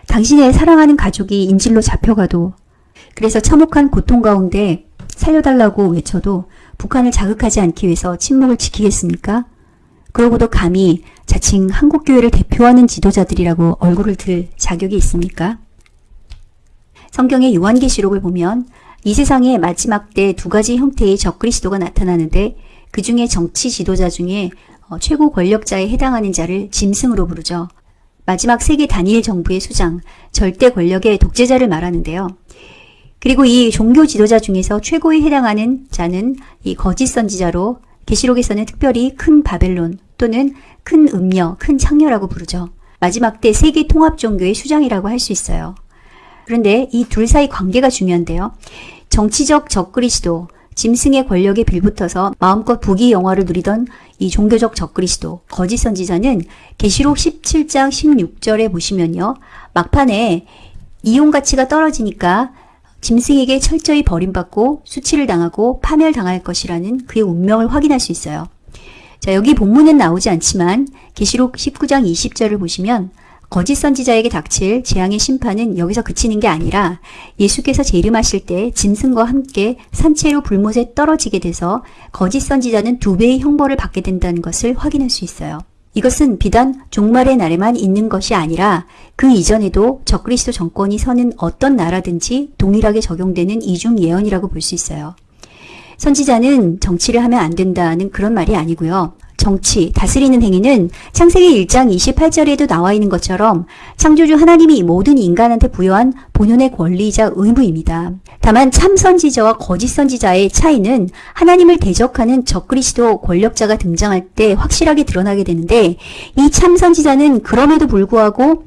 당신의 사랑하는 가족이 인질로 잡혀가도 그래서 참혹한 고통 가운데 살려달라고 외쳐도 북한을 자극하지 않기 위해서 침묵을 지키겠습니까? 그러고도 감히 자칭 한국교회를 대표하는 지도자들이라고 얼굴을 들 자격이 있습니까? 성경의 요한계시록을 보면 이 세상의 마지막 때 두 가지 형태의 적그리스도가 나타나는데 그 중에 정치 지도자 중에 어, 최고 권력자에 해당하는 자를 짐승으로 부르죠. 마지막 세계 단일 정부의 수장, 절대 권력의 독재자를 말하는데요. 그리고 이 종교 지도자 중에서 최고에 해당하는 자는 이 거짓 선지자로 계시록에서는 특별히 큰 바벨론 또는 큰 음녀, 큰 창녀라고 부르죠. 마지막 때 세계 통합 종교의 수장이라고 할 수 있어요. 그런데 이 둘 사이 관계가 중요한데요. 정치적 적그리스도, 짐승의 권력에 빌붙어서 마음껏 부귀 영화를 누리던 이 종교적 적그리스도, 거짓 선지자는 계시록 17장 16절에 보시면요. 막판에 이용 가치가 떨어지니까 짐승에게 철저히 버림받고 수치를 당하고 파멸당할 것이라는 그의 운명을 확인할 수 있어요. 자, 여기 본문엔 나오지 않지만 계시록 19장 20절을 보시면 거짓 선지자에게 닥칠 재앙의 심판은 여기서 그치는 게 아니라 예수께서 재림하실 때 짐승과 함께 산채로 불못에 떨어지게 돼서 거짓 선지자는 두 배의 형벌을 받게 된다는 것을 확인할 수 있어요. 이것은 비단 종말의 날에만 있는 것이 아니라 그 이전에도 적그리스도 정권이 서는 어떤 나라든지 동일하게 적용되는 이중 예언이라고 볼 수 있어요. 선지자는 정치를 하면 안 된다는 그런 말이 아니고요. 정치, 다스리는 행위는 창세기 1장 28절에도 나와 있는 것처럼 창조주 하나님이 모든 인간한테 부여한 본연의 권리이자 의무입니다. 다만 참 선지자와 거짓 선지자의 차이는 하나님을 대적하는 적그리스도 권력자가 등장할 때 확실하게 드러나게 되는데 이 참 선지자는 그럼에도 불구하고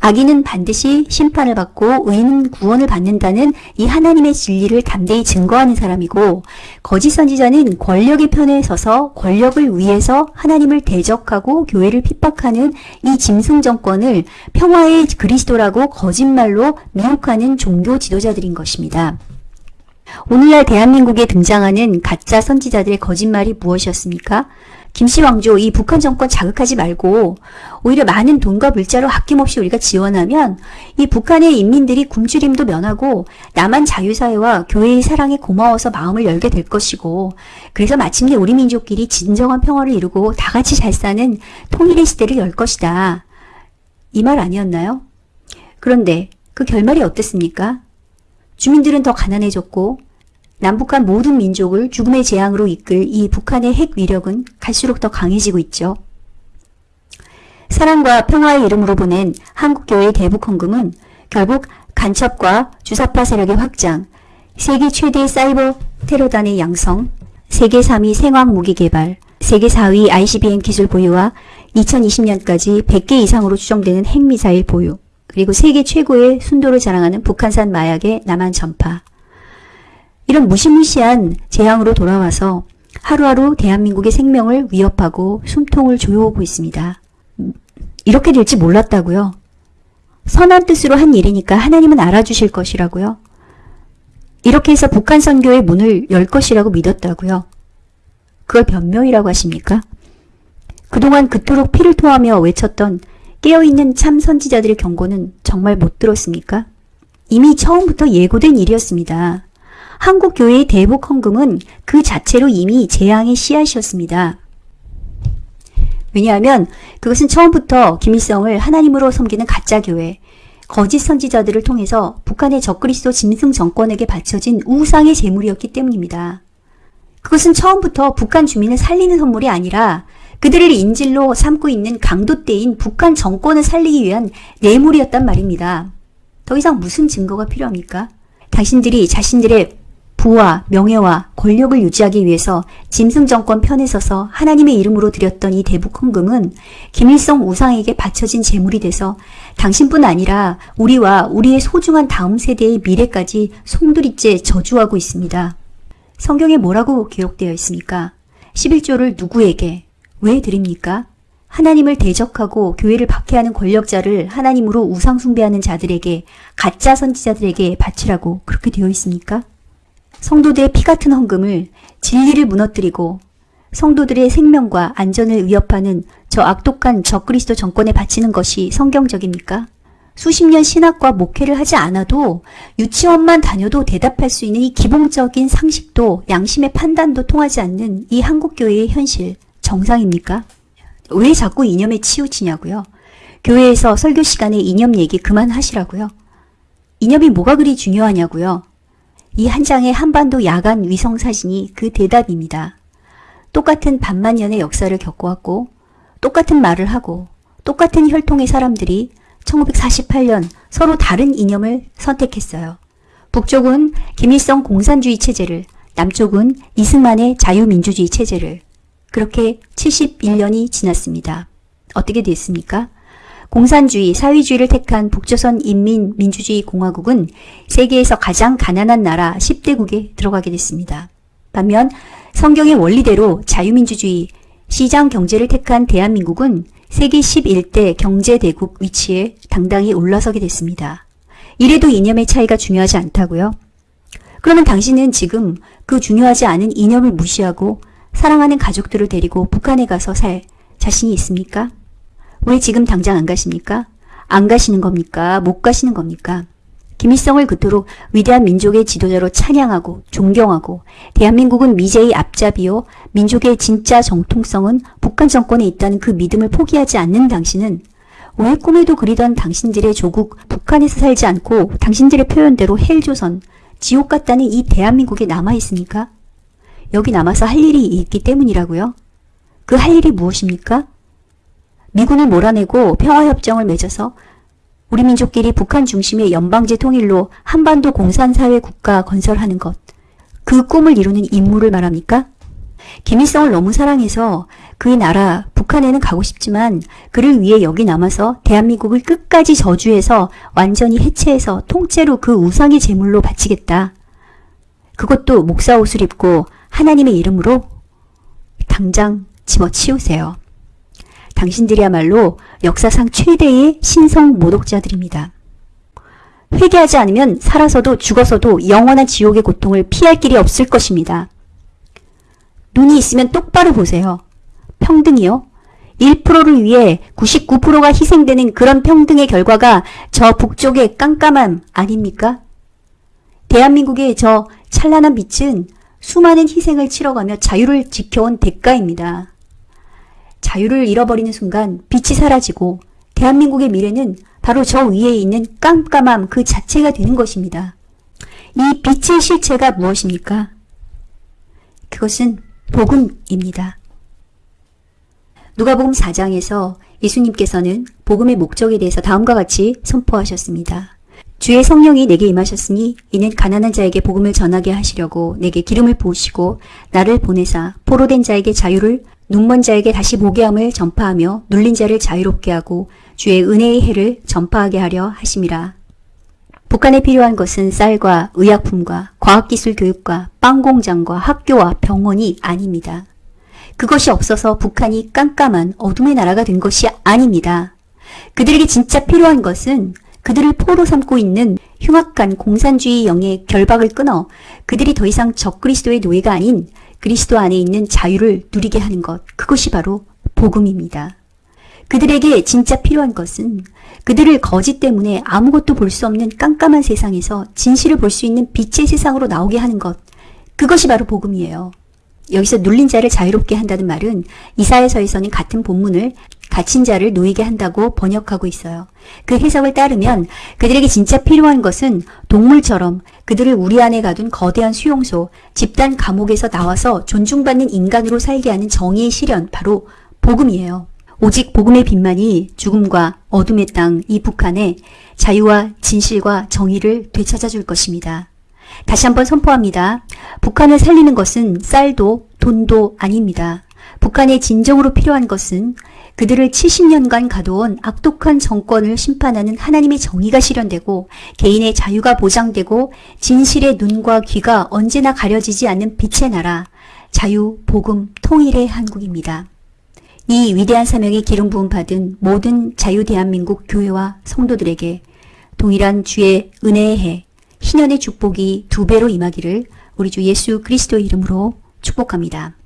악인은 반드시 심판을 받고 의인은 구원을 받는다는 이 하나님의 진리를 담대히 증거하는 사람이고 거짓 선지자는 권력의 편에 서서 권력을 위해서 하나님을 대적하고 교회를 핍박하는 이 짐승 정권을 평화의 그리스도라고 거짓말로 미혹하는 종교 지도자들인 것입니다. 오늘날 대한민국에 등장하는 가짜 선지자들의 거짓말이 무엇이었습니까? 김씨 왕조 이 북한 정권 자극하지 말고 오히려 많은 돈과 물자로 아낌없이 우리가 지원하면 이 북한의 인민들이 굶주림도 면하고 남한 자유사회와 교회의 사랑에 고마워서 마음을 열게 될 것이고 그래서 마침내 우리 민족끼리 진정한 평화를 이루고 다 같이 잘 사는 통일의 시대를 열 것이다. 이 말 아니었나요? 그런데 그 결말이 어땠습니까? 주민들은 더 가난해졌고 남북한 모든 민족을 죽음의 재앙으로 이끌 이 북한의 핵 위력은 갈수록 더 강해지고 있죠. 사랑과 평화의 이름으로 보낸 한국교회의 대북 헌금은 결국 간첩과 주사파 세력의 확장, 세계 최대 사이버 테러단의 양성, 세계 3위 생화학 무기 개발, 세계 4위 ICBM 기술 보유와 2020년까지 100개 이상으로 추정되는 핵미사일 보유, 그리고 세계 최고의 순도를 자랑하는 북한산 마약의 남한 전파, 이런 무시무시한 재앙으로 돌아와서 하루하루 대한민국의 생명을 위협하고 숨통을 조여오고 있습니다. 이렇게 될지 몰랐다고요. 선한 뜻으로 한 일이니까 하나님은 알아주실 것이라고요. 이렇게 해서 북한 선교의 문을 열 것이라고 믿었다고요. 그걸 변명이라고 하십니까? 그동안 그토록 피를 토하며 외쳤던 깨어있는 참 선지자들의 경고는 정말 못 들었습니까? 이미 처음부터 예고된 일이었습니다. 한국 교회의 대북 헌금은 그 자체로 이미 재앙의 씨앗이었습니다. 왜냐하면 그것은 처음부터 김일성을 하나님으로 섬기는 가짜 교회, 거짓 선지자들을 통해서 북한의 적그리스도 짐승 정권에게 바쳐진 우상의 재물이었기 때문입니다. 그것은 처음부터 북한 주민을 살리는 선물이 아니라 그들을 인질로 삼고 있는 강도떼인 북한 정권을 살리기 위한 뇌물이었단 말입니다. 더 이상 무슨 증거가 필요합니까? 당신들이 자신들의 부와 명예와 권력을 유지하기 위해서 짐승 정권 편에 서서 하나님의 이름으로 드렸던 이 대북 헌금은 김일성 우상에게 바쳐진 재물이 돼서 당신뿐 아니라 우리와 우리의 소중한 다음 세대의 미래까지 송두리째 저주하고 있습니다. 성경에 뭐라고 기록되어 있습니까? 11조를 누구에게 왜 드립니까? 하나님을 대적하고 교회를 박해하는 권력자를 하나님으로 우상 숭배하는 자들에게 가짜 선지자들에게 바치라고 그렇게 되어 있습니까? 성도들의 피 같은 헌금을 진리를 무너뜨리고 성도들의 생명과 안전을 위협하는 저 악독한 적그리스도 정권에 바치는 것이 성경적입니까? 수십 년 신학과 목회를 하지 않아도 유치원만 다녀도 대답할 수 있는 이 기본적인 상식도 양심의 판단도 통하지 않는 이 한국교회의 현실 정상입니까? 왜 자꾸 이념에 치우치냐고요? 교회에서 설교 시간에 이념 얘기 그만하시라고요? 이념이 뭐가 그리 중요하냐고요? 이 한 장의 한반도 야간 위성 사진이 그 대답입니다. 똑같은 반만 년의 역사를 겪어왔고 똑같은 말을 하고 똑같은 혈통의 사람들이 1948년 서로 다른 이념을 선택했어요. 북쪽은 김일성 공산주의 체제를 남쪽은 이승만의 자유민주주의 체제를 그렇게 71년이 지났습니다. 어떻게 됐습니까? 공산주의, 사회주의를 택한 북조선 인민민주주의 공화국은 세계에서 가장 가난한 나라 10대국에 들어가게 됐습니다. 반면 성경의 원리대로 자유민주주의, 시장 경제를 택한 대한민국은 세계 11대 경제대국 위치에 당당히 올라서게 됐습니다. 이래도 이념의 차이가 중요하지 않다고요? 그러면 당신은 지금 그 중요하지 않은 이념을 무시하고 사랑하는 가족들을 데리고 북한에 가서 살 자신이 있습니까? 왜 지금 당장 안 가십니까? 안 가시는 겁니까? 못 가시는 겁니까? 김일성을 그토록 위대한 민족의 지도자로 찬양하고 존경하고 대한민국은 미제의 앞잡이요 민족의 진짜 정통성은 북한 정권에 있다는 그 믿음을 포기하지 않는 당신은 왜 꿈에도 그리던 당신들의 조국 북한에서 살지 않고 당신들의 표현대로 헬조선 지옥 같다는 이 대한민국에 남아 있습니까? 여기 남아서 할 일이 있기 때문이라고요? 그 할 일이 무엇입니까? 미군을 몰아내고 평화협정을 맺어서 우리 민족끼리 북한 중심의 연방제 통일로 한반도 공산사회 국가 건설하는 것. 그 꿈을 이루는 임무를 말합니까? 김일성을 너무 사랑해서 그 나라 북한에는 가고 싶지만 그를 위해 여기 남아서 대한민국을 끝까지 저주해서 완전히 해체해서 통째로 그 우상의 제물로 바치겠다. 그것도 목사 옷을 입고 하나님의 이름으로 당장 집어치우세요. 당신들이야말로 역사상 최대의 신성 모독자들입니다. 회개하지 않으면 살아서도 죽어서도 영원한 지옥의 고통을 피할 길이 없을 것입니다. 눈이 있으면 똑바로 보세요. 평등이요? 1%를 위해 99%가 희생되는 그런 평등의 결과가 저 북쪽의 깜깜함 아닙니까? 대한민국의 저 찬란한 빛은 수많은 희생을 치러가며 자유를 지켜온 대가입니다. 자유를 잃어버리는 순간 빛이 사라지고 대한민국의 미래는 바로 저 위에 있는 깜깜함 그 자체가 되는 것입니다. 이 빛의 실체가 무엇입니까? 그것은 복음입니다. 누가복음 4장에서 예수님께서는 복음의 목적에 대해서 다음과 같이 선포하셨습니다. 주의 성령이 내게 임하셨으니 이는 가난한 자에게 복음을 전하게 하시려고 내게 기름을 부으시고 나를 보내사 포로된 자에게 자유를 눈먼 자에게 다시 보게 함을 전파하며 눌린 자를 자유롭게 하고 주의 은혜의 해를 전파하게 하려 하심이라. 북한에 필요한 것은 쌀과 의약품과 과학기술 교육과 빵공장과 학교와 병원이 아닙니다. 그것이 없어서 북한이 깜깜한 어둠의 나라가 된 것이 아닙니다. 그들에게 진짜 필요한 것은 그들을 포로 삼고 있는 흉악한 공산주의 영의 결박을 끊어 그들이 더 이상 적그리스도의 노예가 아닌 그리스도 안에 있는 자유를 누리게 하는 것. 그것이 바로 복음입니다. 그들에게 진짜 필요한 것은 그들을 거짓 때문에 아무것도 볼 수 없는 깜깜한 세상에서 진실을 볼 수 있는 빛의 세상으로 나오게 하는 것. 그것이 바로 복음이에요. 여기서 눌린 자를 자유롭게 한다는 말은 이사에서에서는 같은 본문을 갇힌 자를 놓이게 한다고 번역하고 있어요. 그 해석을 따르면 그들에게 진짜 필요한 것은 동물처럼 그들을 우리 안에 가둔 거대한 수용소, 집단 감옥에서 나와서 존중받는 인간으로 살게 하는 정의의 실현, 바로 복음이에요. 오직 복음의 빛만이 죽음과 어둠의 땅, 이 북한에 자유와 진실과 정의를 되찾아 줄 것입니다. 다시 한번 선포합니다. 북한을 살리는 것은 쌀도 돈도 아닙니다. 북한에 진정으로 필요한 것은 그들을 70년간 가둬온 악독한 정권을 심판하는 하나님의 정의가 실현되고 개인의 자유가 보장되고 진실의 눈과 귀가 언제나 가려지지 않는 빛의 나라, 자유, 복음, 통일의 한국입니다. 이 위대한 사명의 기름 부음 받은 모든 자유 대한민국 교회와 성도들에게 동일한 주의 은혜의 해, 희년의 축복이 두 배로 임하기를 우리 주 예수 그리스도 이름으로 축복합니다.